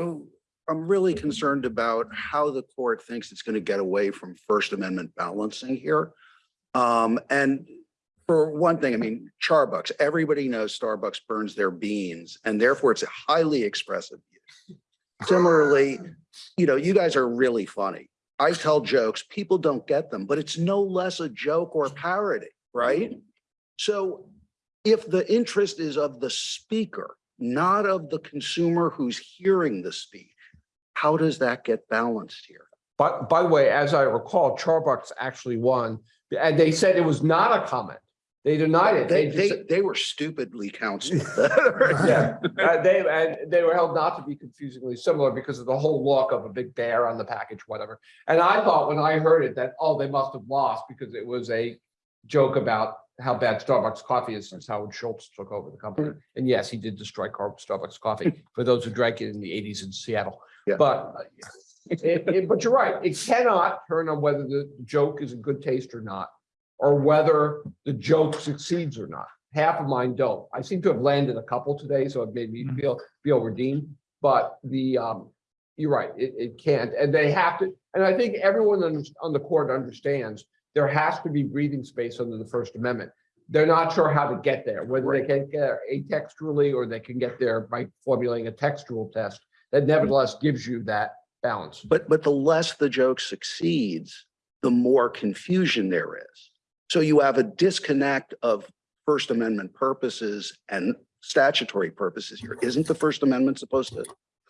K: So I'm really concerned about how the court thinks it's going to get away from First Amendment balancing here. Um, and for one thing, I mean, Charbucks, everybody knows Starbucks burns their beans and therefore it's a highly expressive. use. Similarly, you know, you guys are really funny. I tell jokes, people don't get them, but it's no less a joke or parody, right? So if the interest is of the speaker, not of the consumer who's hearing the speech, how does that get balanced here?
C: But by the way, as I recall, Charbucks actually won, and they said it was not a comment. They denied it.
K: They,
C: They
K: they,
C: just,
K: they were stupidly counseled.
C: yeah, uh, they, and they were held not to be confusingly similar because of the whole look of a big bear on the package, whatever. And I thought when I heard it that, oh, they must have lost because it was a joke about how bad Starbucks coffee is since Howard Schultz took over the company. And yes, he did destroy Starbucks coffee for those who drank it in the eighties in Seattle.
K: Yeah.
C: But, uh, it- it- but you're right, it cannot turn on whether the joke is in good taste or not, or whether the joke succeeds or not. Half of mine don't. I seem to have landed a couple today, so it made me
E: Mhm.
C: feel, feel redeemed. But the, um, you're right, it, it can't, and they have to, and I think everyone on, on the court understands there has to be breathing space under the First Amendment. They're not sure how to get there, whether they can get there atextually or they can get there by formulating a textual test that nevertheless gives you that balance.
K: But, but the less the joke succeeds, the more confusion there is. So you have a disconnect of First Amendment purposes and statutory purposes here. Isn't the First Amendment supposed to?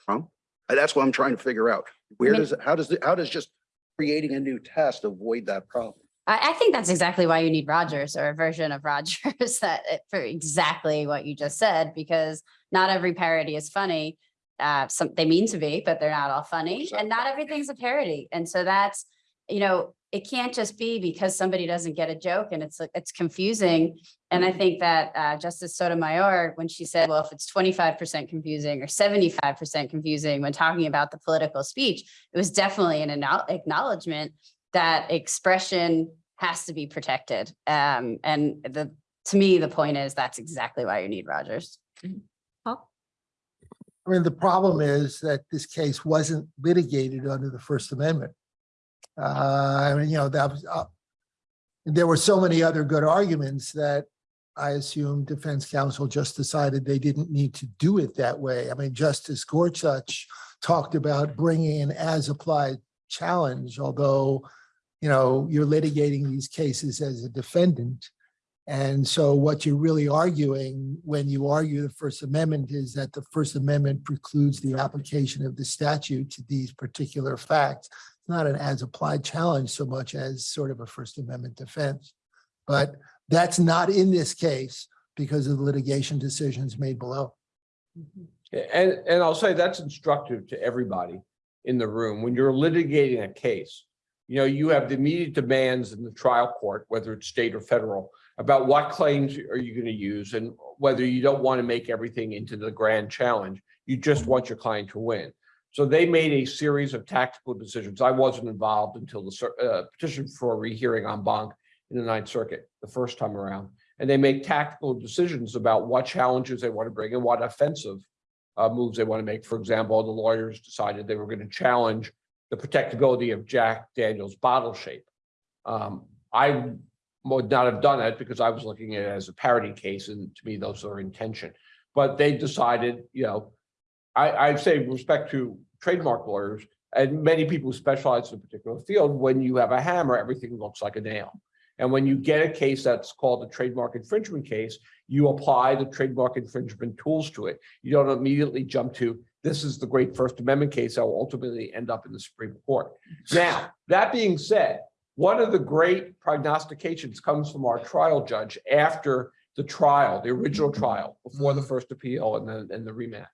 K: And uh, That's what I'm trying to figure out. Where
F: mean-
K: does, it? how does, the- how does just creating a new test avoid that problem?
F: I, I think that's exactly why you need Rogers or a version of Rogers that eh, for exactly what you just said, because not every parody is funny. Uh, some, they mean to be, but they're not all funny and not everything's a parody. And so that's, you know, it can't just be because somebody doesn't get a joke and it's, it's confusing. And I think that uh, Justice Sotomayor, when she said, well, if it's twenty-five percent confusing or seventy-five percent confusing when talking about the political speech, it was definitely an acknowledgement that expression has to be protected. Um, and the to me, the point is that's exactly why you need Rogers.
G: I mean, the problem is that this case wasn't litigated under the First Amendment. Uh, I mean, you know, that was, uh, there were so many other good arguments that I assume defense counsel just decided they didn't need to do it that way. I mean, Justice Gorsuch talked about bringing an as-applied challenge, although, you know, you're litigating these cases as a defendant. And so what you're really arguing when you argue the First Amendment is that the First Amendment precludes the application of the statute to these particular facts. It's Not an as-applied challenge so much as sort of a First Amendment defense. But that's not in this case because of the litigation decisions made below. Mm-hmm.
C: And, and I'll say that's instructive to everybody in the room. When you're litigating a case, you know, you have the immediate demands in the trial court, whether it's state or federal, about what claims are you going to use and whether you don't want to make everything into the grand challenge. You just want your client to win. So they made a series of tactical decisions. I wasn't involved until the uh, petition for a rehearing en banc in the Ninth Circuit the first time around. And they make tactical decisions about what challenges they want to bring and what offensive uh, moves they want to make. For example, the lawyers decided they were going to challenge the protectability of Jack Daniels bottle shape. Um, I would not have done it because I was looking at it as a parody case, and to me, those are intention. But they decided, you know, I, I say respect to trademark lawyers and many people who specialize in a particular field, when you have a hammer, everything looks like a nail. And when you get a case that's called a trademark infringement case, you apply the trademark infringement tools to it. You don't immediately jump to, this is the great First Amendment case that will ultimately end up in the Supreme Court. Now, that being said, one of the great prognostications comes from our trial judge after the trial, the original mm-hmm. trial, before the mm-hmm. first appeal and then, and the remand.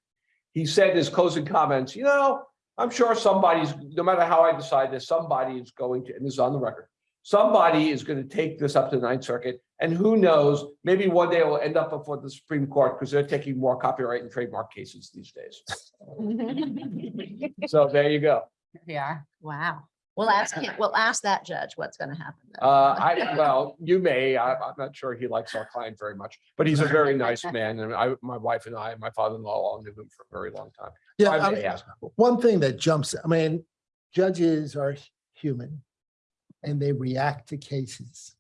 C: He said in his closing comments, you know, I'm sure somebody's, no matter how I decide this, somebody is going to, and this is on the record, somebody is going to take this up to the Ninth Circuit, and who knows, maybe one day it will end up before the Supreme Court because they're taking more copyright and trademark cases these days. So there you go.
F: Here we are.
A: Wow. We'll ask him, we'll ask that judge what's going to happen. then.
C: Uh, I, well, you may, I, I'm not sure he likes our client very much, but he's a very nice man, and I, my wife and I, my father-in-law all knew him for a very long time.
G: Yeah,
C: I may
G: I-
C: ask.
G: one thing that jumps, I mean, judges are human and they react to cases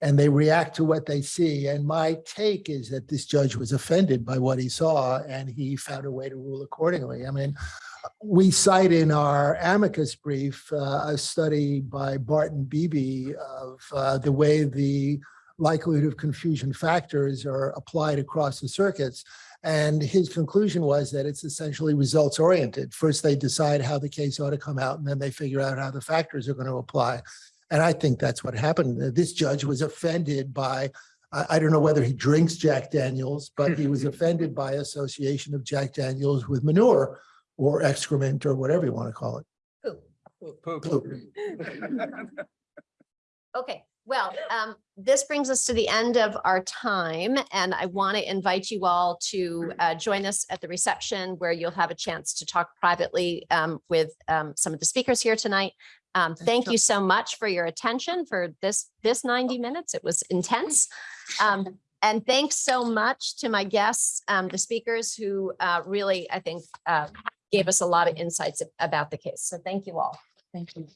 G: and they react to what they see. And my take is that this judge was offended by what he saw and he found a way to rule accordingly. I mean, we cite in our amicus brief, uh, a study by Barton Beebe of uh, the way the likelihood of confusion factors are applied across the circuits. And his conclusion was that it's essentially results oriented. First, they decide how the case ought to come out, and then they figure out how the factors are going to apply. And I think that's what happened. Uh, This judge was offended by, I, I don't know whether he drinks Jack Daniels, but he was offended by association of Jack Daniels with manure or excrement or whatever you want to call it. Poop.
A: Okay, well, um, this brings us to the end of our time and I want to invite you all to uh, join us at the reception where you'll have a chance to talk privately um, with um, some of the speakers here tonight. Um, thank you so much for your attention for this, this ninety minutes. It was intense. Um, and thanks so much to my guests, um, the speakers who uh, really, I think, uh, gave us a lot of insights about the case. So thank you all.
D: Thank you.